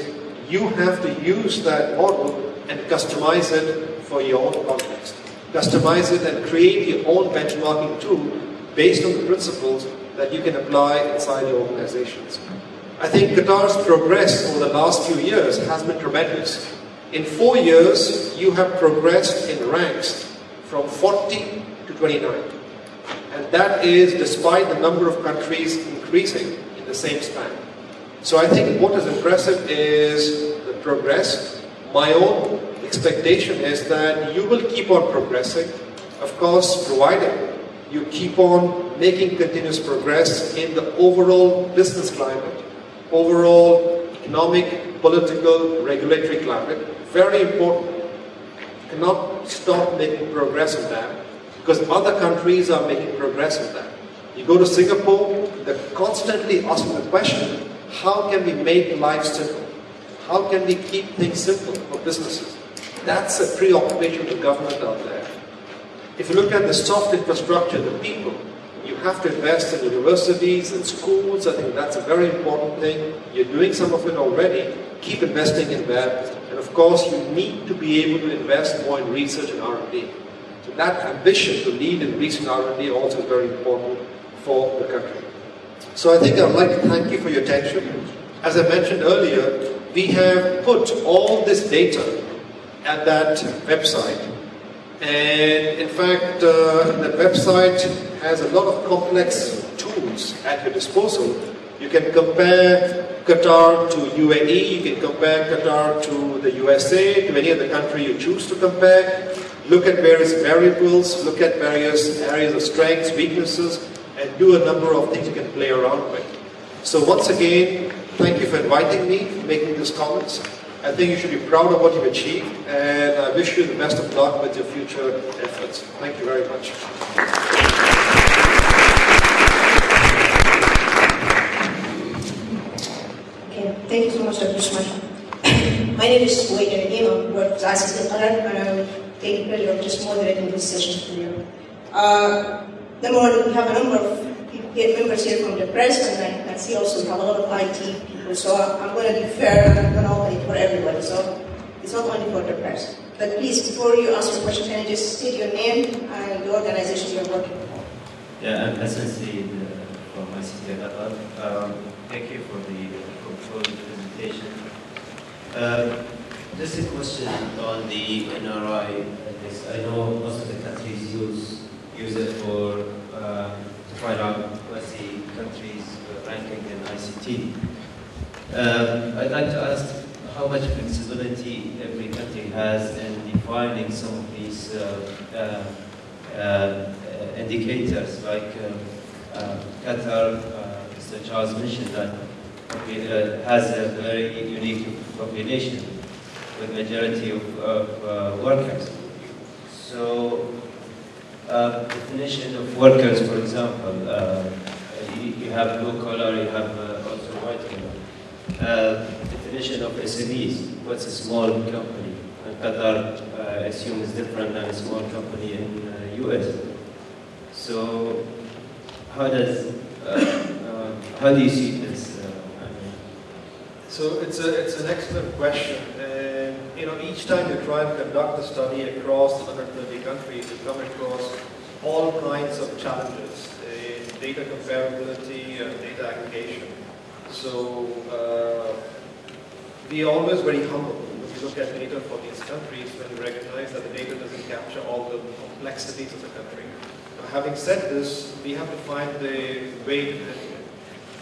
you have to use that model and customize it for your own context. Customize it and create your own benchmarking tool based on the principles that you can apply inside your organizations. I think Qatar's progress over the last few years has been tremendous. In four years, you have progressed in ranks from 40 to 29. And that is despite the number of countries increasing in the same span. So I think what is impressive is the progress. My own expectation is that you will keep on progressing, of course, provided you keep on making continuous progress in the overall business climate, overall economic, political, regulatory climate. Very important. Cannot stop making progress on that because other countries are making progress in that. You go to Singapore, they're constantly asking the question, how can we make life simple? How can we keep things simple for businesses? That's a preoccupation of the government out there. If you look at the soft infrastructure, the people, you have to invest in universities and schools. I think that's a very important thing. You're doing some of it already. Keep investing in that. And of course, you need to be able to invest more in research and R&D. That ambition to lead in research R&D also is very important for the country. So I think I'd like to thank you for your attention. As I mentioned earlier, we have put all this data at that website. And in fact, uh, the website has a lot of complex tools at your disposal. You can compare Qatar to UAE, you can compare Qatar to the USA, to any other country you choose to compare. Look at various variables, look at various areas of strengths, weaknesses, and do a number of things you can play around with. So once again, thank you for inviting me, making these comments. I think you should be proud of what you've achieved, and I wish you the best of luck with your future efforts. Thank you very much. Thank you so much, Dr. Usman. My name is Nagim. I work with Qatar, and I'm taking pleasure of just moderating this session for you. Uh, one, we have a number of members here from the press, and I can see also we have a lot of IT people. So I'm going to be fair and I'm going to open it for everybody. So it's not only for the press. But please, before you ask your question, can you just state your name and the organization you're working for? Yeah, I'm Said uh, from ICT Qatar. Um, thank you for the controlled presentation. Uh, just a question on the NRI. I know most of the countries use use it for uh, to find out what's the country's ranking in ICT. Um, I'd like to ask how much flexibility every country has in defining some of these uh, uh, uh, indicators, like uh, Qatar, Mr. Charles mentioned that has a very unique population with majority of, of workers. So uh, definition of workers, for example, uh, you, you, have blue collar, you have uh, also white collar. Uh, definition of SMEs, what's a small company? And Qatar, uh, I assume, is different than a small company in US. Uh, so how does, how do you see this? so it's, a, it's an excellent question. You know, each time you try and conduct a study across the 130 countries, you come across all kinds of challenges in data comparability and data aggregation. So uh, we are always very humble when we look at data for these countries when we recognize that the data doesn't capture all the complexities of the country. Now, having said this, we have to find the way to handle it.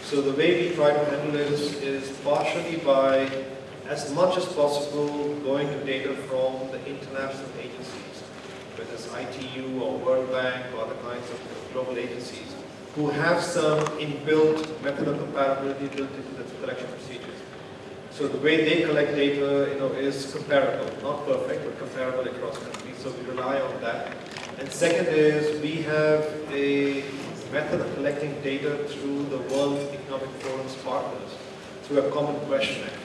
So the way we try to handle this is partially by, as much as possible, going to data from the international agencies, whether it's ITU or World Bank or other kinds of global agencies, who have some inbuilt method of comparability built into the collection procedures. So the way they collect data, you know, is comparable, not perfect, but comparable across countries. So we rely on that. And second is we have a method of collecting data through the World Economic Forum's partners through a common questionnaire,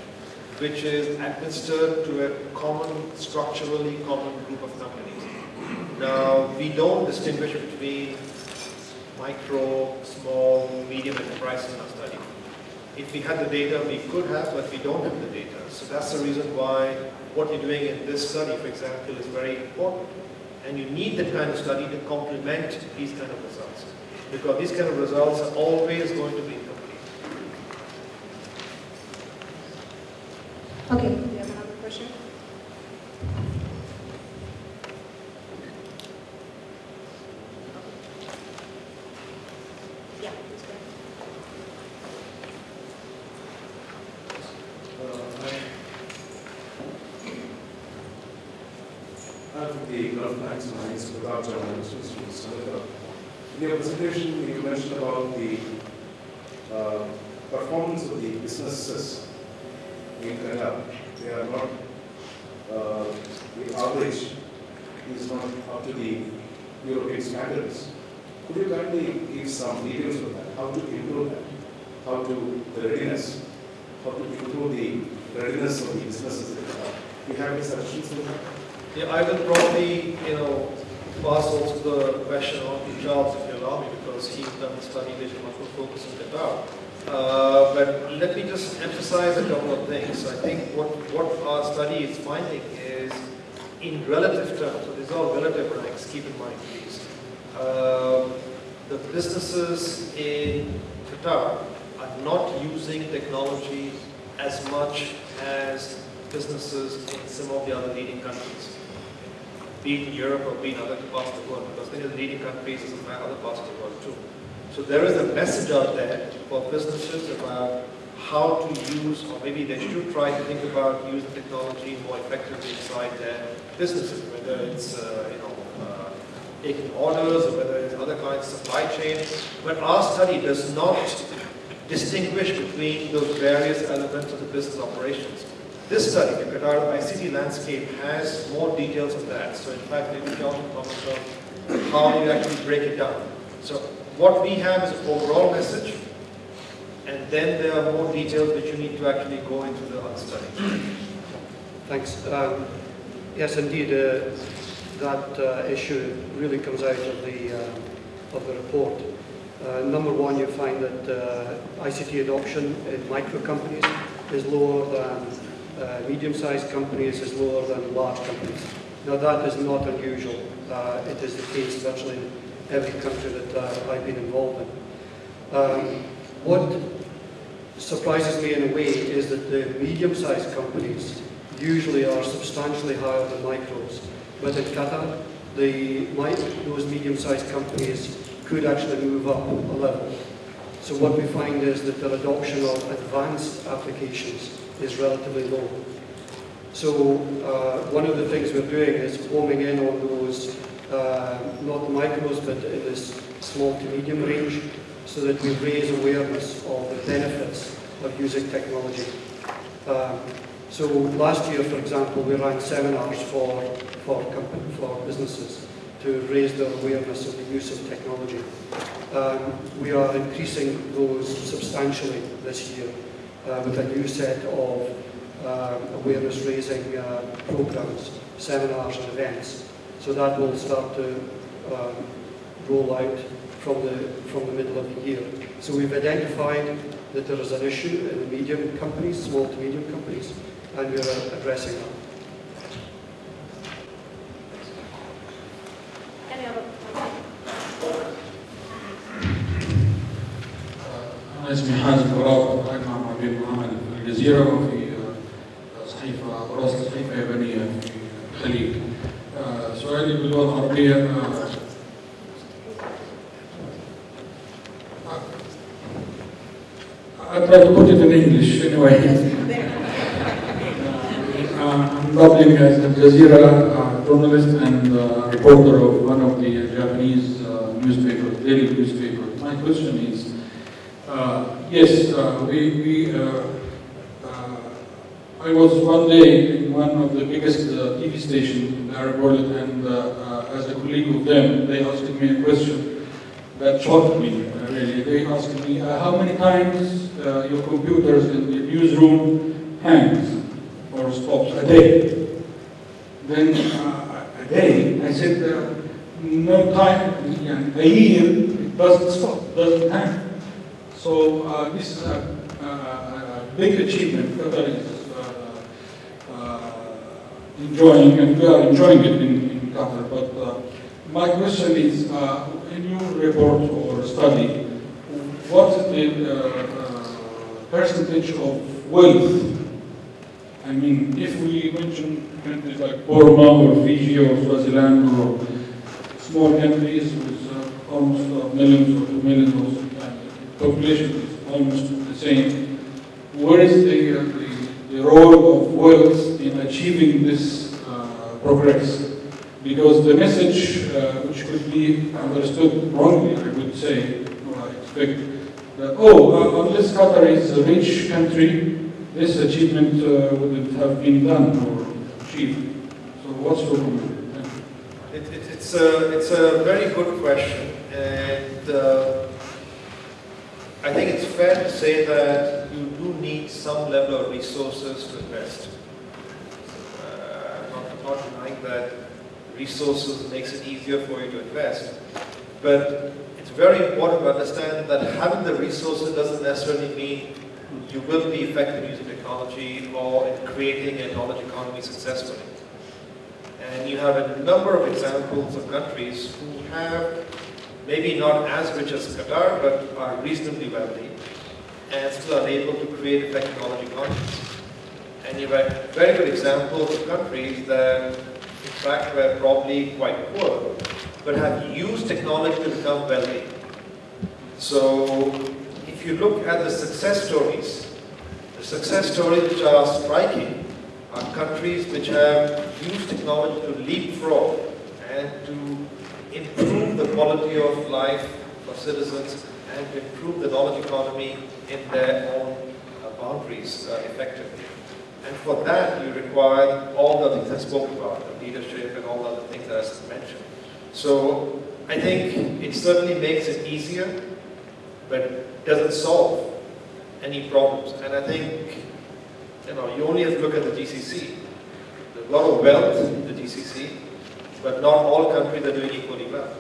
which is administered to a common, structurally common group of companies. Now, we don't distinguish between micro, small, medium enterprises in our study. If we had the data, we could have, but we don't have the data. So that's the reason why what you're doing in this study, for example, is very important. And you need that kind of study to complement these kind of results. Because these kind of results are always going to be Okay, do you have another question? Yeah. I'm the Senegal. In your presentation, you mentioned about the uh, performance of the businesses They are not, uh, the average is not up to the European standards. Could you kindly give some details of that? How to improve that? How to, the readiness? How to improve the readiness of the businesses? Do you have any suggestions on that? Yeah, I will probably, you know, pass also the question on Charles, if you allow me, because he's done the study which much more focused on Qatar. Uh, but let me just emphasize a couple of things. I think what, what our study is finding is in relative terms, so these are all relative ranks, keep in mind please. Uh, the businesses in Qatar are not using technology as much as businesses in some of the other leading countries be it in Europe or be in other parts of the world, because many of the leading countries is in other parts of the world too. So there is a message out there for businesses about how to use, or maybe they should try to think about using technology more effectively inside their businesses, whether it's, uh, you know, uh, taking orders or whether it's other kinds of supply chain. But our study does not distinguish between those various elements of the business operations. This study, the Qatar ICT landscape, has more details of that. So in fact, maybe John can comment on how you actually break it down. So what we have is an overall message, and then there are more details which you need to actually go into the study. Thanks. Um, yes, indeed, uh, that uh, issue really comes out of the, uh, of the report. Uh, number one, you find that uh, ICT adoption in micro companies is lower than uh, medium-sized companies, is lower than large companies. Now that is not unusual. It is the case virtually every country that uh, I've been involved in. Um, what surprises me in a way is that the medium-sized companies usually are substantially higher than micros. But in Qatar, the, those medium-sized companies could actually move up a level. So what we find is that their adoption of advanced applications is relatively low. So uh, one of the things we're doing is homing in on those, not the micros, but in this small to medium range, so that we raise awareness of the benefits of using technology. Um, so last year, for example, we ran seminars for, for, company, for businesses to raise their awareness of the use of technology. Um, we are increasing those substantially this year uh, with a new set of uh, awareness raising uh, programs, seminars and events. So that will start to um, roll out from the, from the middle of the year. So we've identified that there is an issue in the medium companies, small to medium companies, and we're addressing that. Any other أنا اسمي حازم براء قائد مع معبير محمد في الجزيرة Try to put it in English anyway. Uh, I'm doubling as Al Jazeera uh, journalist and uh, reporter of one of the Japanese uh, newspapers, daily newspapers. My question is, uh, yes, uh, we, we uh, uh, I was one day in one of the biggest uh, TV stations in the Arab world, and uh, uh, as a colleague of them, they asked me a question that shocked me. uh, really, they asked me uh, how many times uh, your computers in the newsroom hangs or stops a day. Then uh, a day, I said, uh, no time, a year, it doesn't stop, doesn't hang. So uh, this is a, a, a big achievement. Qatar is uh, uh, enjoying, and we are enjoying it in, in Qatar. But my question is, in your report or study, what the percentage of wealth? I mean, if we mention countries like Burma or Fiji or Swaziland or small countries with uh, almost uh, millions or two millions or sometimes population is almost the same. Where is the, uh, the, the role of wealth in achieving this uh, progress? Because the message, uh, which could be understood wrongly, I would say, or I expect, that, oh, uh, unless Qatar is a rich country, this achievement uh, wouldn't have been done or achieved. So what's your comment? It, it, it's, a, it's a very good question, and uh, I think it's fair to say that you do need some level of resources to invest. Uh, I'm not, I'm not denying that resources makes it easier for you to invest, but very important to understand that having the resources doesn't necessarily mean you will be effective using technology or in creating a knowledge economy successfully. And you have a number of examples of countries who have maybe not as rich as Qatar, but are reasonably wealthy and still are able to create effective knowledge economies. And you have very good examples of countries that, in fact, were probably quite poor, but have used technology to become wealthy. So, if you look at the success stories, the success stories which are striking are countries which have used technology to leapfrog and to improve the quality of life for citizens and to improve the knowledge economy in their own uh, boundaries uh, effectively. And for that, you require all the things I spoke about, the leadership and all the other things that I mentioned. So I think it certainly makes it easier, but doesn't solve any problems. And I think, you know, you only have to look at the GCC. A lot of wealth in the GCC, but not all countries are doing equally well.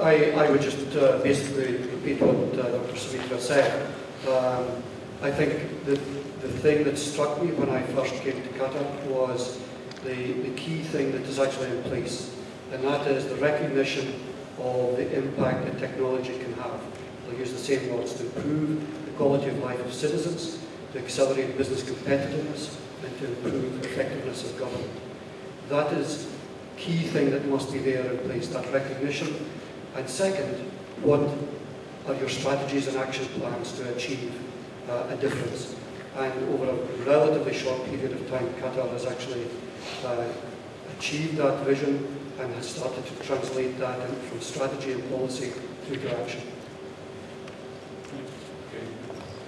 I, I would just uh, basically repeat what uh, Dr. Soumitra said. Um, I think the, the thing that struck me when I first came to Qatar was the, the key thing that is actually in place, and that is the recognition of the impact that technology can have. I'll use the same words to improve the quality of life of citizens, to accelerate business competitiveness, and to improve effectiveness of government. That is the key thing that must be there in place, that recognition. And second, what are your strategies and action plans to achieve uh, a difference? And over a relatively short period of time, Qatar has actually uh, achieved that vision and has started to translate that in, from strategy and policy through to action.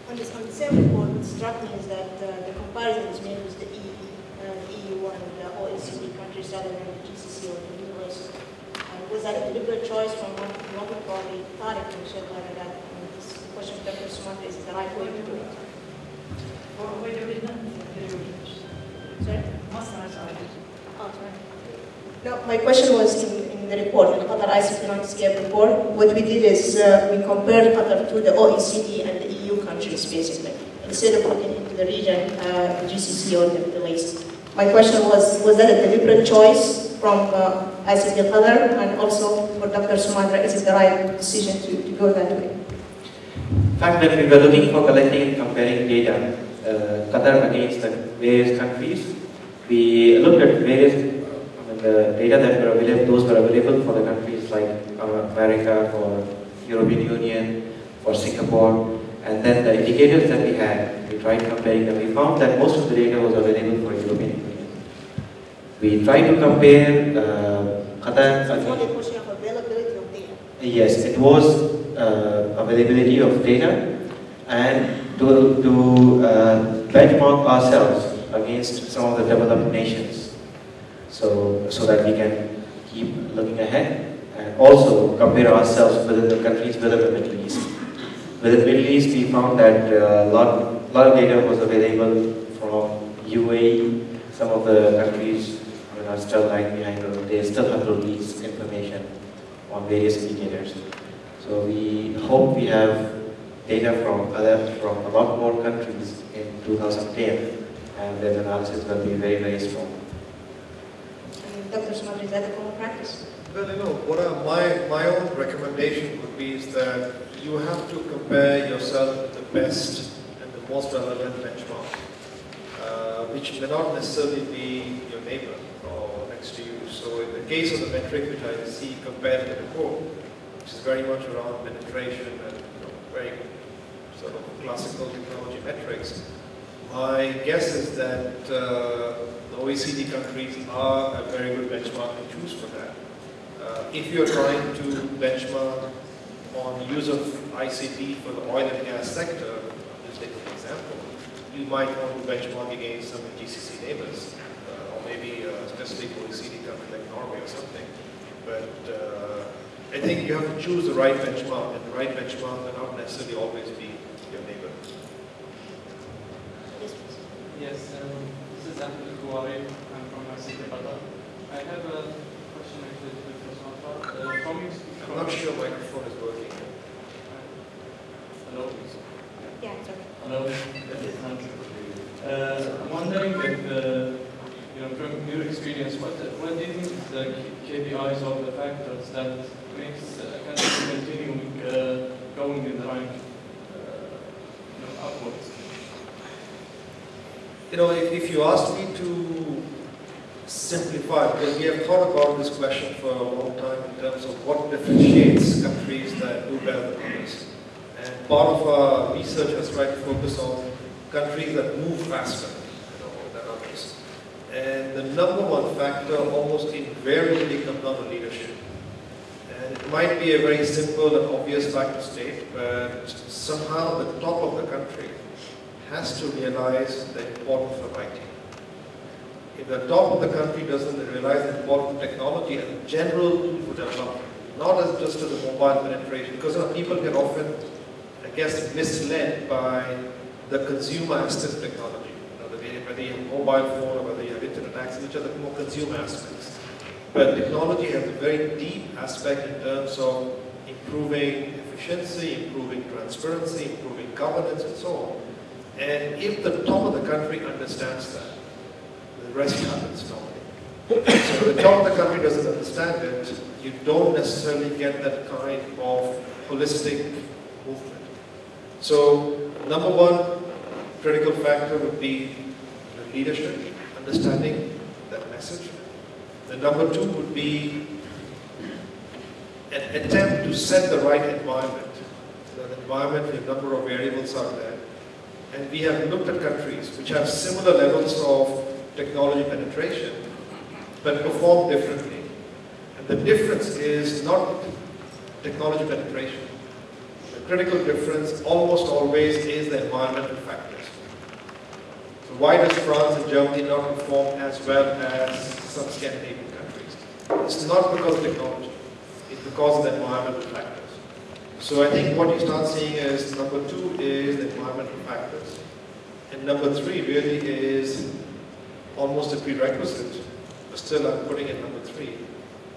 On, this, on the same report, what struck me is that uh, the comparison is made with the EU, uh, the EU and the OECD countries rather than the GCC or the US. And was that a deliberate choice from one, one would probably thought it was whether that I mean, this question of Dr. Soumitra is the right way to do it? Sorry? Oh, sorry. No, my question was in, in the report, the Qatar ICT landscape report. What we did is uh, we compared Qatar to the OECD and the EU countries, basically, instead of looking into the region, uh, GCC or the Middle East. My question was, was that a deliberate choice from uh, ICT Qatar and also for Dr. Soumitra, is it the right decision to, to go that way? In fact, when we were looking for collecting and comparing data, Qatar against the various countries, we looked at various uh, the data that were available, those were available for the countries like uh, America, for European Union, for Singapore, and then the indicators that we had, we tried comparing them. We found that most of the data was available for European Union. We tried to compare uh, Qatar So it's only a question of availability of data. Yes, it was uh, availability of data and to, to uh, benchmark ourselves against some of the developed nations so, so that we can keep looking ahead and also compare ourselves within the countries within the Middle East. Within the Middle East, we found that a uh, lot, lot of data was available from UAE, some of the countries are still lagging behind they still have to release information on various indicators. So we hope we have data from other from a lot more countries in 2010 and that analysis will be very, very strong. Dr. Soumitra, is that a common practice? Well, you know, what are my, my own recommendation would be is that you have to compare yourself with the best and the most relevant benchmark, uh, which may not necessarily be your neighbor or next to you. So in the case of the metric which I see compared to the core, which is very much around penetration and you know, very sort of classical technology metrics, my guess is that uh, the OECD countries are a very good benchmark to choose for that. Uh, if you're trying to benchmark on use of ICT for the oil and gas sector, just take an example, you might want to benchmark against some GCC neighbors, uh, or maybe a specific OECD country like Norway or something. But uh, I think you have to choose the right benchmark, and the right benchmark will not necessarily always be your neighbor. Yes, please. Yes, um, this is Ahmed Kouari. I'm from ICT Qatar. I have a question actually to Dr. Soumitra. Uh, from I'm not sure microphone is working. Hello. Yeah, it's okay. Hello. Uh, I'm wondering if, uh, you know, from your experience, what, what do you think is the KPIs or the factors that makes a country continuing uh, going in the right, uh, you know, upwards? You know, if, if you ask me to simplify, because we have thought about this question for a long time in terms of what differentiates countries that do better than others. And part of our research has tried to focus on countries that move faster you know, than others. And the number one factor almost invariably comes down to leadership. And it might be a very simple and obvious fact to state, but somehow the top of the country has to realize the importance of IT. If the top of the country doesn't realize the importance of technology and general development, not as just as a mobile penetration, because you know, people get often, I guess, misled by the consumer of technology. You know, whether you have mobile phone or whether you have internet access, which are the more consumer aspects. But technology has a very deep aspect in terms of improving efficiency, improving transparency, improving governance, and so on. And if the top of the country understands that, the rest happens normally. so if the top of the country doesn't understand it, you don't necessarily get that kind of holistic movement. So number one critical factor would be leadership, understanding that message. The number two would be an attempt to set the right environment. So environment, a number of variables are there. And we have looked at countries which have similar levels of technology penetration, but perform differently. And the difference is not technology penetration. The critical difference almost always is the environmental factors. So why does France and Germany not perform as well as some Scandinavian countries? It's not because of technology. It's because of the environmental factors. So I think what you start seeing is number two is the environmental factors. And number three really is almost a prerequisite, but still I'm putting it number three,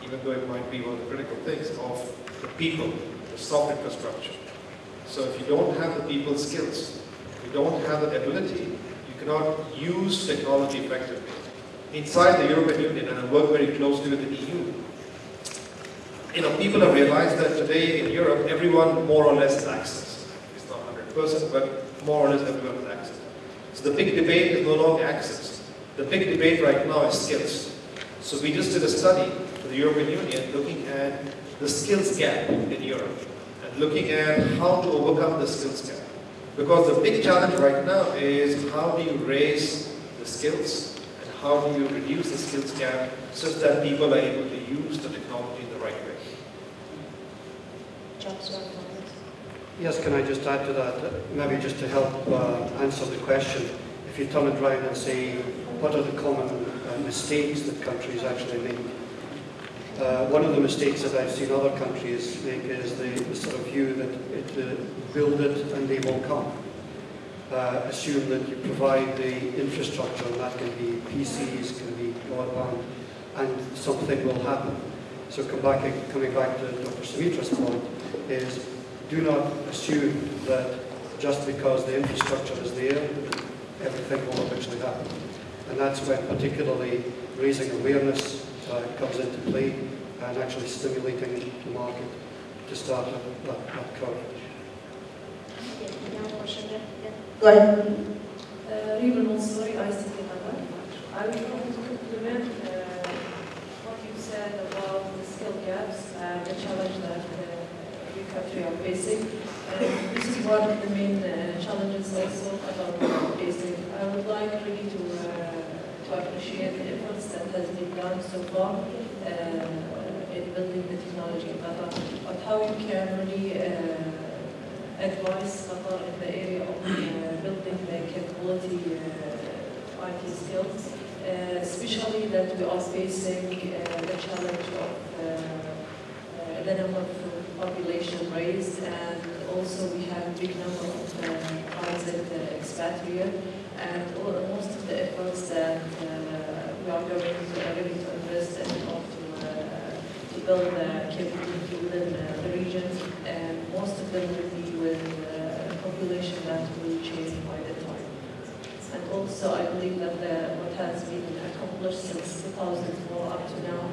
even though it might be one of the critical things of the people, the soft infrastructure. So if you don't have the people skills, you don't have the ability, you cannot use technology effectively. Inside the European Union, and I work very closely with the EU, you know, people have realized that today in Europe, everyone more or less has access. It's not 100%, but more or less everyone has access. So the big debate is no longer access. The big debate right now is skills. So we just did a study for the European Union looking at the skills gap in Europe and looking at how to overcome the skills gap. Because the big challenge right now is how do you raise the skills and how do you reduce the skills gap such that people are able to use the technology in the right way. Are important. Yes, can I just add to that? Maybe just to help uh, answer the question. If you turn it around and say, what are the common uh, mistakes that countries actually make? Uh, one of the mistakes that I've seen other countries make is the, the sort of view that it, build it and they will come. Uh, assume that you provide the infrastructure, and that can be PCs, can be broadband, and something will happen. So come back, coming back to Dr. Soumitra's point, is do not assume that just because the infrastructure is there, everything will eventually happen. And that's when particularly raising awareness uh, comes into play and actually stimulating the market to start that, that, that curve. Go ahead. Uh, Riva Mansouri, ICT Qatar. I would want to complement uh, what you said about the skill gaps and the challenge that uh, every country are facing. And this is one of the main uh, challenges also are facing. I would like really to, uh, to appreciate the efforts that has been done so far uh, in building the technology in Qatar, but how you can really uh, advise Qatar in the area of uh, building the capability uh, IT skills, uh, especially that we are facing uh, the challenge of uh, uh, the number of population raised and also we have a big number of uh, transit uh, expatriate and all, most of the efforts that uh, we are going to, are going to invest in order to, uh, build the capability within uh, the region and most of them will be with uh, population that will change by. And also, I believe that the, what has been accomplished since 2004 up to now,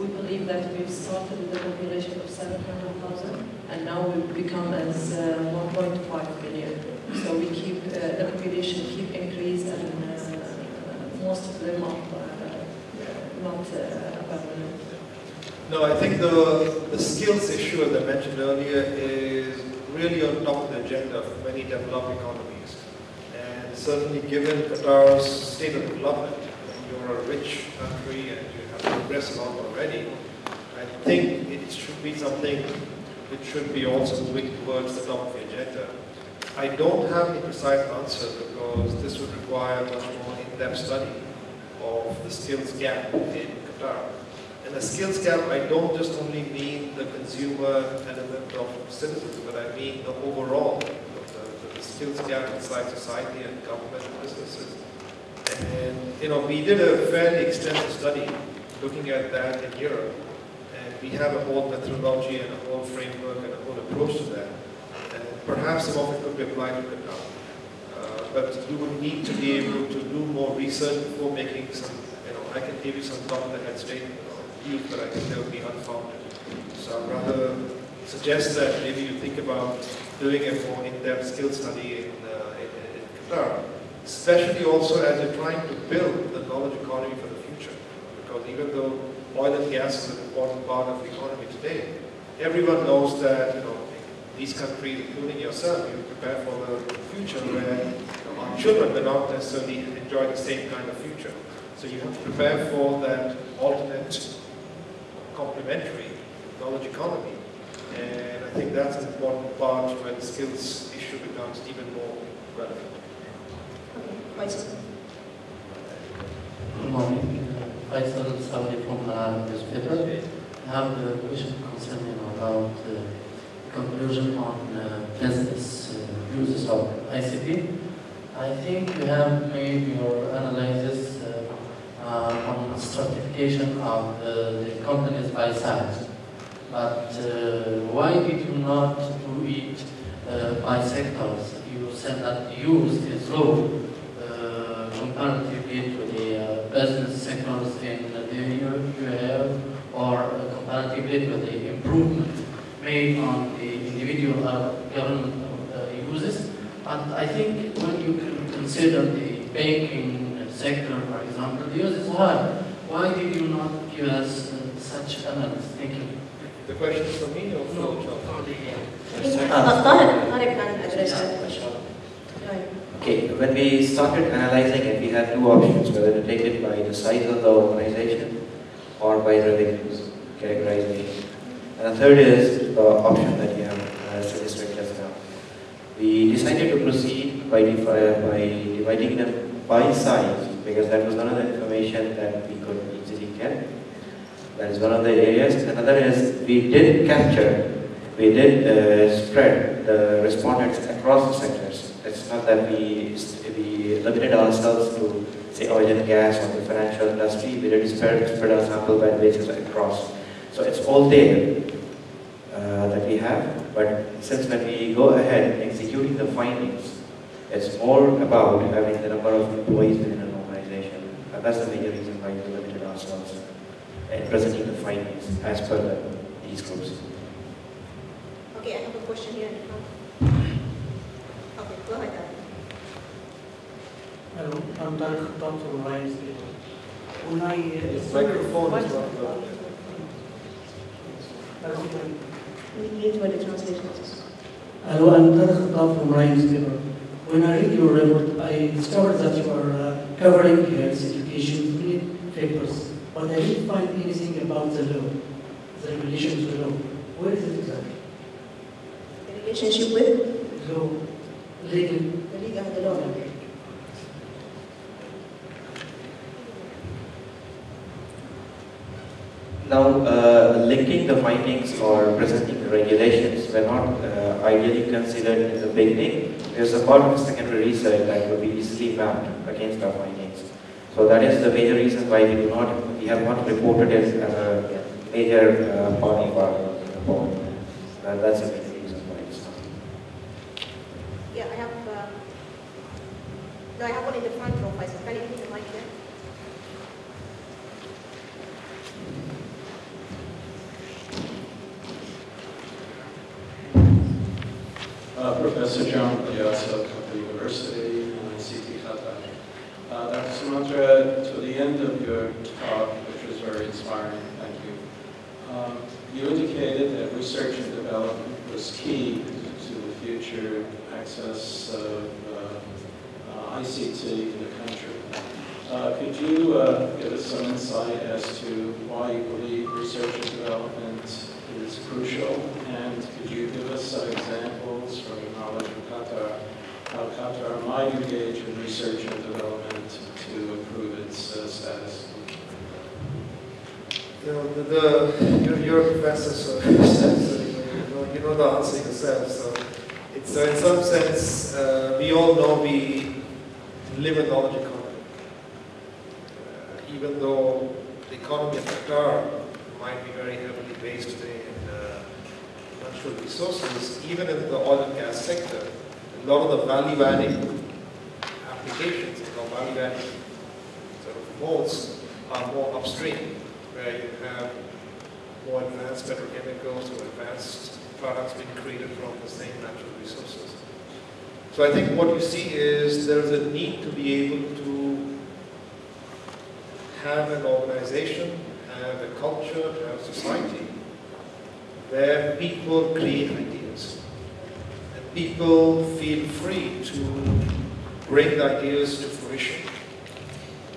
we believe that we've started with a population of 700,000, and now we've become as uh, 1.5 billion. So we keep, uh, the population keep increase, and uh, most of them are uh, not uh. No, I think the, the skills issue, as I mentioned earlier, is really on top of the agenda of many developing economies. Certainly given Qatar's state of development, and you're a rich country and you have progressed a lot already, I think it should be something which should be also moving towards the top of the agenda. I don't have a precise answer because this would require much more in-depth study of the skills gap in Qatar. And the skills gap, I don't just only mean the consumer element of citizens, but I mean the overall, skills gap inside society and government and businesses. And, you know, we did a fairly extensive study looking at that in Europe. And we have a whole methodology and a whole framework and a whole approach to that. And perhaps some of it could be applied to Qatar. Uh, but we would need to be able to do more research before making some, you know, I can give you some top of the head statement but I think they would be unfounded. So I'd rather suggest that maybe you think about doing a more in-depth skill study in, uh, in, in Qatar, especially also as you're trying to build the knowledge economy for the future. Because even though oil and gas is an important part of the economy today, everyone knows that you know these countries, including yourself, you prepare for the future where you know, our children will not necessarily enjoy the same kind of future. So you have to prepare for that alternate complementary knowledge economy. And I think that's an important part where the skills issue becomes even more relevant. Faisal. Good morning. Faisal Saudi from Halal newspaper. I have a question concerning about uh, conclusion on uh, business uh, uses of ICT. I think you have made your analysis uh, uh, on stratification of the, the companies by size. But uh, why did you not do it uh, by sectors? You said that use is low comparatively to the uh, business sectors in the have, or comparatively to the improvement made on the individual government uses. And I think when you consider the banking sector, for example, the use is high. Why did you not give us such analysis? Thank you. The question is for me or for No, the child? for the, I think Tahir, Tahir can address that question. Go ahead. Okay, when we started analyzing it, we had two options, whether to take it by the size of the organization or by revenues categorization. And the third is the option that you have uh, suggested just now. We decided to proceed by, by dividing them by size because that was one of the information that we could easily get. That is one of the areas. Another is we did capture, we did uh, spread the respondents across the sectors. It's not that we, we limited ourselves to say, oil and gas or the financial industry, we did spread, spread out sample by basis across. So it's all there uh, that we have, but since when we go ahead executing the findings, it's more about having the number of employees within an organization. And that's the major reason why in presenting the findings as per the, these groups. Okay, I have a question here in the front. Okay, go ahead. Hello, I'm Tariq Khattab from Alliance When I... uh, Microphone is What- not. Hello, We need to translation. Hello, I'm Tariq Khattab from Alliance People. When I read your report, I discovered that you are uh, covering health education three papers, but I didn't find anything about the law, the regulation of the law. Where is it exactly? The relationship with Law, legal. the league and the law. Now, uh, linking the findings or presenting the regulations were not uh, ideally considered in the beginning. There's a part of secondary research that will be easily mapped against our findings. So that is the major reason why we do not, we have not reported it as a major uh, part of our report. That- that's the major reason why it's not. Yeah, I have, uh, no, I have one in the front row, Faisal. Can you put the mic here? Uh, Professor John Piazza, Qatar University, and ICT Qatar. Uh, Dr. Soumitra, to the end of your talk, which was very inspiring, thank you, um, you indicated that research and development was key to the future access of uh, uh, ICT in the country. Uh, Could you uh, give us some insight as to why you believe research and development is crucial? And could you give us some examples from your knowledge of Qatar, how Qatar might engage in research and development to improve its uh, status? You know, the, the you're, you're a professor, so, you, know, you know the answer yourself. So, it's, so in some sense, uh, we all know we live in a knowledge economy. Uh, even though the economy of Qatar might be very heavily based in uh, natural resources, even in the oil and gas sector, a lot of the value-adding applications, you know, value-adding sort of modes are more upstream where you have more advanced petrochemicals or advanced products being created from the same natural resources. So I think what you see is there's a need to be able to have an organization, have a culture, have a society where people create ideas. And people feel free to bring ideas to fruition.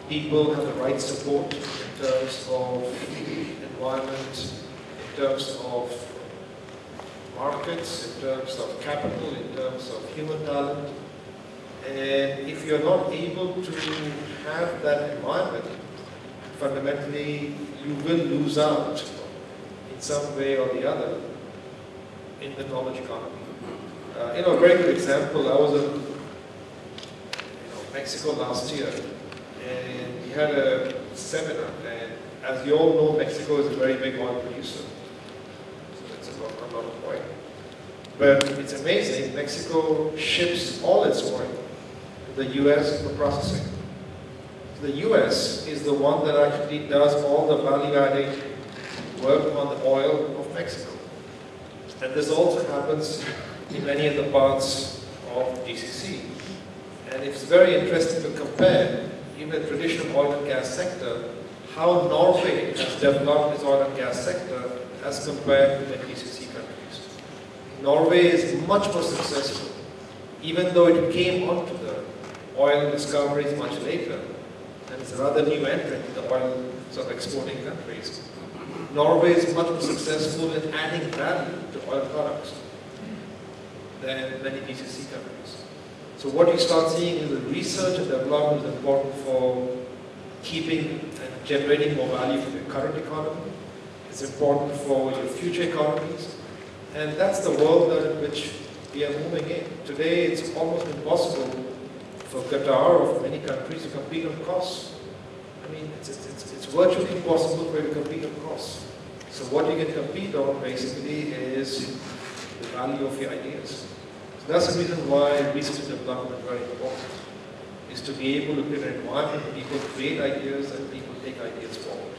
People have the right support terms of environment, in terms of markets, in terms of capital, in terms of human talent. And if you're not able to have that environment, fundamentally you will lose out in some way or the other in the knowledge economy. Uh, you know, a very good example, I was in you know, Mexico last year and we had a seminar as you all know, Mexico is a very big oil producer. So that's a lot, of oil. But it's amazing, Mexico ships all its oil to the US for processing. The US is the one that actually does all the value-adding work on the oil of Mexico. And this also happens in many of the parts of GCC. And it's very interesting to compare, even the traditional oil and gas sector, how Norway has developed its oil and gas sector as compared to the GCC countries. Norway is much more successful, even though it came onto the oil discoveries much later, and it's a rather new entrant in the oil sort of exporting countries. Norway is much more successful in adding value to oil products than many GCC countries. So what you start seeing is that research and development is important for keeping and generating more value for your current economy. It's important for your future economies. And that's the world in which we are moving in. Today it's almost impossible for Qatar or for many countries to compete on costs. I mean, it's, it's, it's virtually impossible for you to compete on costs. So what you can compete on basically is the value of your ideas. So that's the reason why research and development is very important, is to be able to create an environment where people create ideas and people take ideas forward.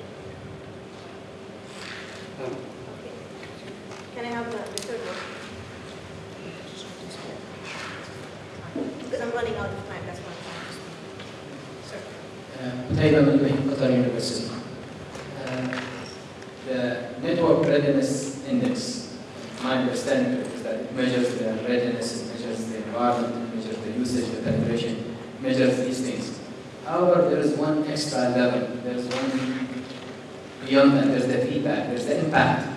Um, Can I have the, the third one? Because I'm running out of time, that's why I'm trying to Sir. Qutayba Ibrahim, Qatar University. Uh, The Network Readiness Index, my understanding is that it measures the readiness, it measures the environment, it measures the usage, the penetration, measures these things. However, there is one extra level, there is one beyond that, there's the feedback, there's the impact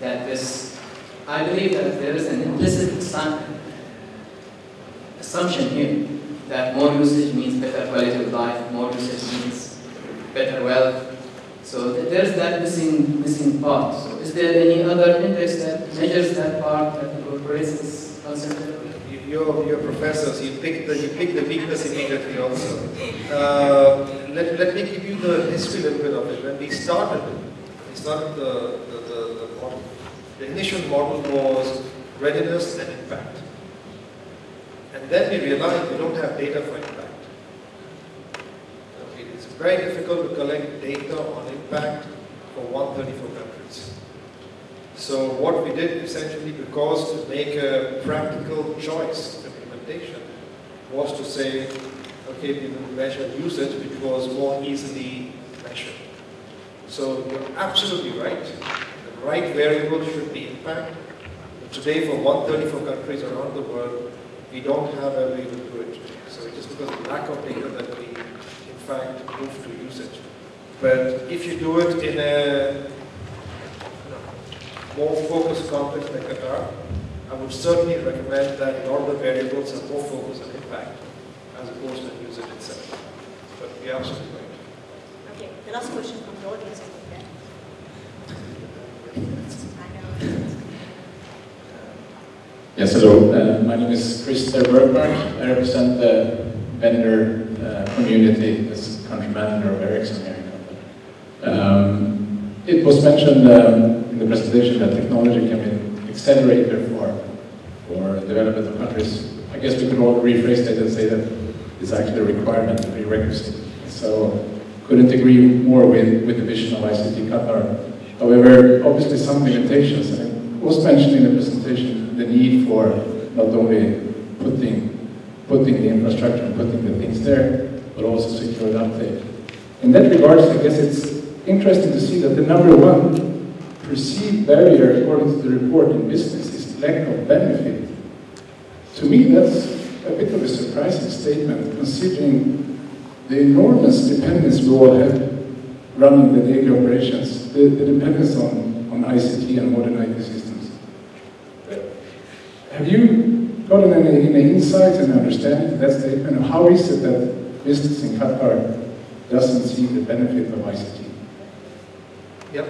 that this, I believe that there is an implicit assumption here that more usage means better quality of life, more usage means better wealth. So there's that missing missing part. So is there any other index that measures that part that incorporates this concept? You- You're, you're professors, you pick the, you pick the weakness immediately also. Uh, let, let me give you the history a little bit of it. When we started, we started the, the, the, the model. The initial model was readiness and impact. And then we realized we don't have data for impact. It's very difficult to collect data on impact for 134 countries. So what we did essentially, because to make a practical choice implementation, was to say, okay, we will measure usage, which was more easily measured. So you're absolutely right. The right variable should be impact. But today, for 134 countries around the world, we don't have a way to do it. So it's because of lack of data that we, in fact, move to usage. But if you do it in a more focused context like Qatar, I would certainly recommend that all the variables are more focused on impact as opposed to usage itself. But you're absolutely right. Okay, the last question from the audience, I think, Yes, hello. Uh, my name is Christer Bergmark. I represent the vendor uh, community as country manager of Ericsson here in Qatar. Um, it was mentioned um, in the presentation that technology can be an accelerator for, for development of countries. I guess we could all rephrase that and say that it's actually a requirement, a prerequisite. So couldn't agree more with, with the vision of ICT Qatar. However, obviously some limitations. And it was mentioned in the presentation the need for not only putting, putting the infrastructure and putting the things there, but also secure the uptake. In that regards, I guess it's interesting to see that the number one perceived barrier, according to the report in business, is lack of benefit. To me, that's a bit of a surprising statement, considering the enormous dependence we all have running the daily operations, the, the dependence on, on ICT and modern IT systems. Have you gotten any, any insights and understanding to that statement? How is it that business in Qatar doesn't see the benefit of ICT? Yep,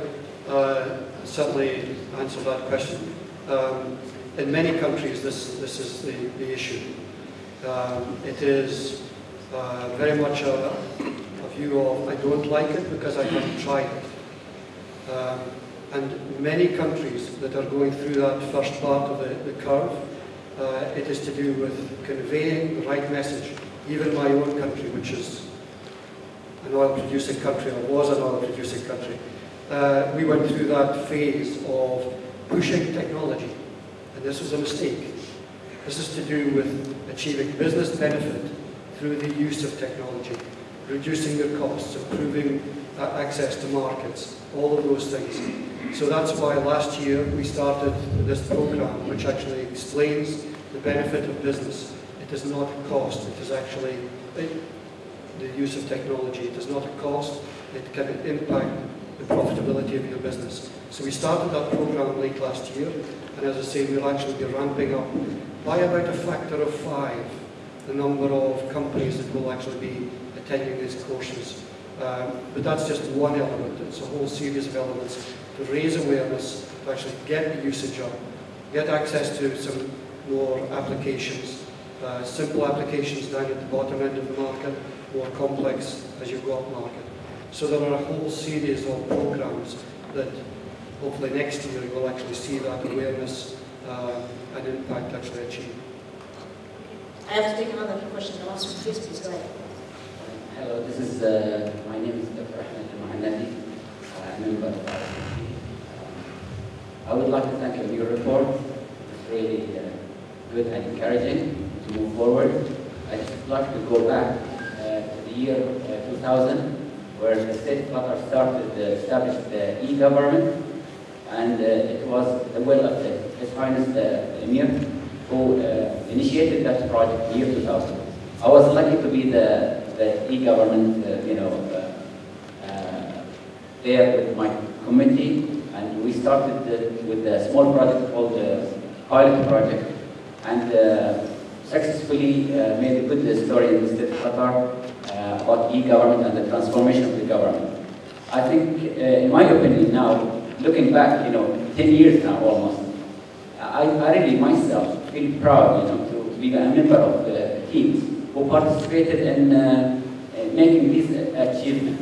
uh, certainly answer that question. Um, in many countries, this, this is the, the issue. Um, it is uh, very much a, a view of I don't like it because I haven't tried it. Um, and many countries that are going through that first part of the, the curve, uh, it is to do with conveying the right message. Even my own country, which is an oil producing country, or was an oil producing country, uh, we went through that phase of pushing technology, and this was a mistake. This is to do with achieving business benefit through the use of technology, reducing their costs, improving uh, access to markets, all of those things. So that's why last year we started this program, which actually explains the benefit of business. It is not a cost, it is actually it, the use of technology. It is not a cost, it can impact the profitability of your business. So we started that program late last year, and as I say, we'll actually be ramping up by about a factor of five the number of companies that will actually be attending these courses. Um, but that's just one element. It's a whole series of elements to raise awareness, to actually get the usage up, get access to some more applications, Uh, simple applications down at the bottom end of the market, more complex as you go up market. So there are a whole series of programs that hopefully next year you'll actually see that awareness uh, and impact actually achieved. I have to take another question. The last one, please, please go ahead. Hello, this is, uh, my name is Dr. Ahmed Al-Mahannadi, uh, member of RCP. Um, I would like to thank you for your report. It's really uh, good and encouraging to move forward. I just like to go back uh, to the year uh, 2000, where the state of Qatar started uh, established the e-government, and uh, it was the will of the, His Highness the Emir who uh, initiated that project in year 2000. I was lucky to be the, the e-government, uh, you know, uh, uh, there with my committee, and we started uh, with a small project called the pilot project, and uh, successfully uh, made a good story in the state of Qatar uh, about e-government and the transformation of the government. I think, uh, in my opinion now, looking back, you know, 10 years now almost, I, I really myself feel proud, you know, to be a member of the teams who participated in uh, uh, making this achievement.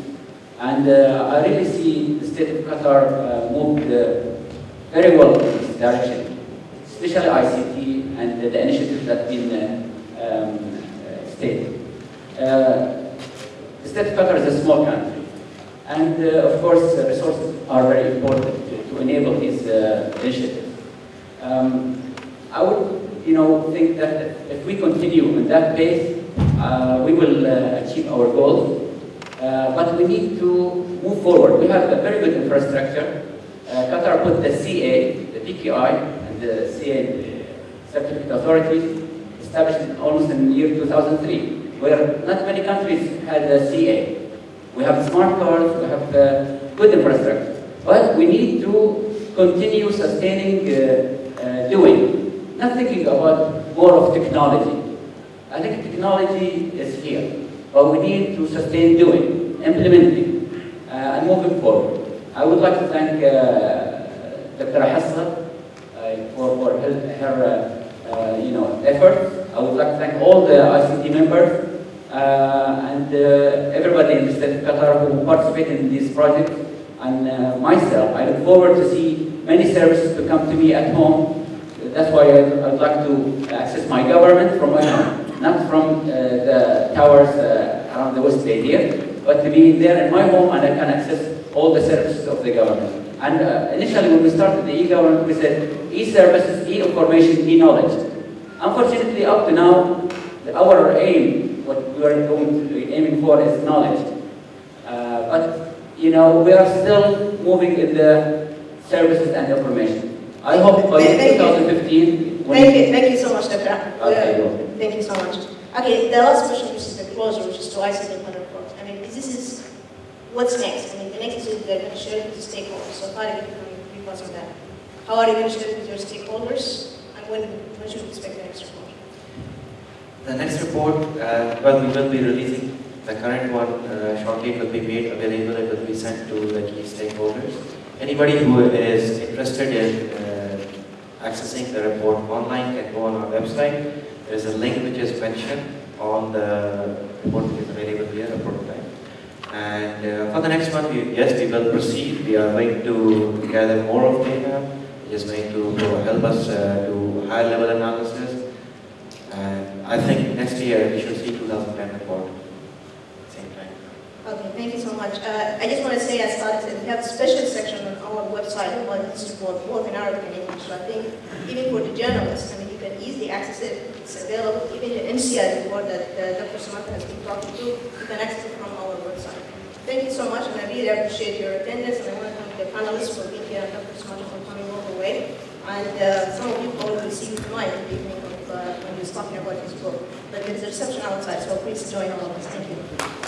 And uh, I really see the state of Qatar uh, moved very well in this direction, especially ICT and the initiatives that have been uh, um, stated. State Qatar is a small country, and uh, of course uh, resources are very important to, to enable these uh. Um, I would, you know, think that if we continue in that pace, uh, we will uh, achieve our goals. Uh, but we need to move forward. We have a very good infrastructure. Qatar put the CA, the PKI, and the CA certificate authorities established almost in the year 2003, where not many countries had the CA. We have smart cards, we have good infrastructure. But we need to continue sustaining uh, uh, doing, not thinking about more of technology. I think technology is here, but we need to sustain doing, implementing, uh, and moving forward. I would like to thank Dr. Hessa for, for her, her uh, you know, efforts. I would like to thank all the ICT members and uh, everybody in the state of Qatar who participated in this project and uh, myself. I look forward to see many services to come to me at home. That's why I- I'd like to access my government from my home, not from uh, the towers uh, around the West Bay here, but to be there in my home and I can access all the services of the government. And uh, initially when we started the e-government, we said e-services, e-information, e-knowledge. Unfortunately, up to now, our aim, what we are going to be aiming for is knowledge. Uh, but, you know, we are still moving in the services and information. I hope by Thank 2015, Thank you, thank you so much, Dr. Okay, Uh. Thank you so much. Okay, the last question, which is the closer, which is to ICT Report. I mean, this is, what's next? I mean, the next is to share with the stakeholders. So how are you going to be part of that? How are you going to share it with your stakeholders? And when, when should we expect the next report? The next report, uh, well, we will be releasing the current one uh, shortly. It will be made available. It will be sent to the key stakeholders. Anybody who is interested in uh, accessing the report online can go on our website. There is a link which is mentioned on the report which is available here, a prototype. And uh, for the next one, we, yes, we will proceed. We are going to gather more of data. It is going to help us uh, do high level analysis. And I think next year we should see 2010 report. Same time. Okay, thank you so much. Uh, I just want to say, as Alex said, we have a special section on our website about this report, both in Arabic and English. So I think even for the journalists, I mean, you can easily access it. It's available. Even the NCI report that uh, Dr. Soumitra has been talking to, you can access it from our website. Thank you so much, and I really appreciate your attendance, and I want to thank the panelists for being here, and Dr. Soumitra for coming all the way. And uh, some of you probably see him tonight evening uh, when he was talking about his book. But there's a reception outside, so please join all of us. Thank you.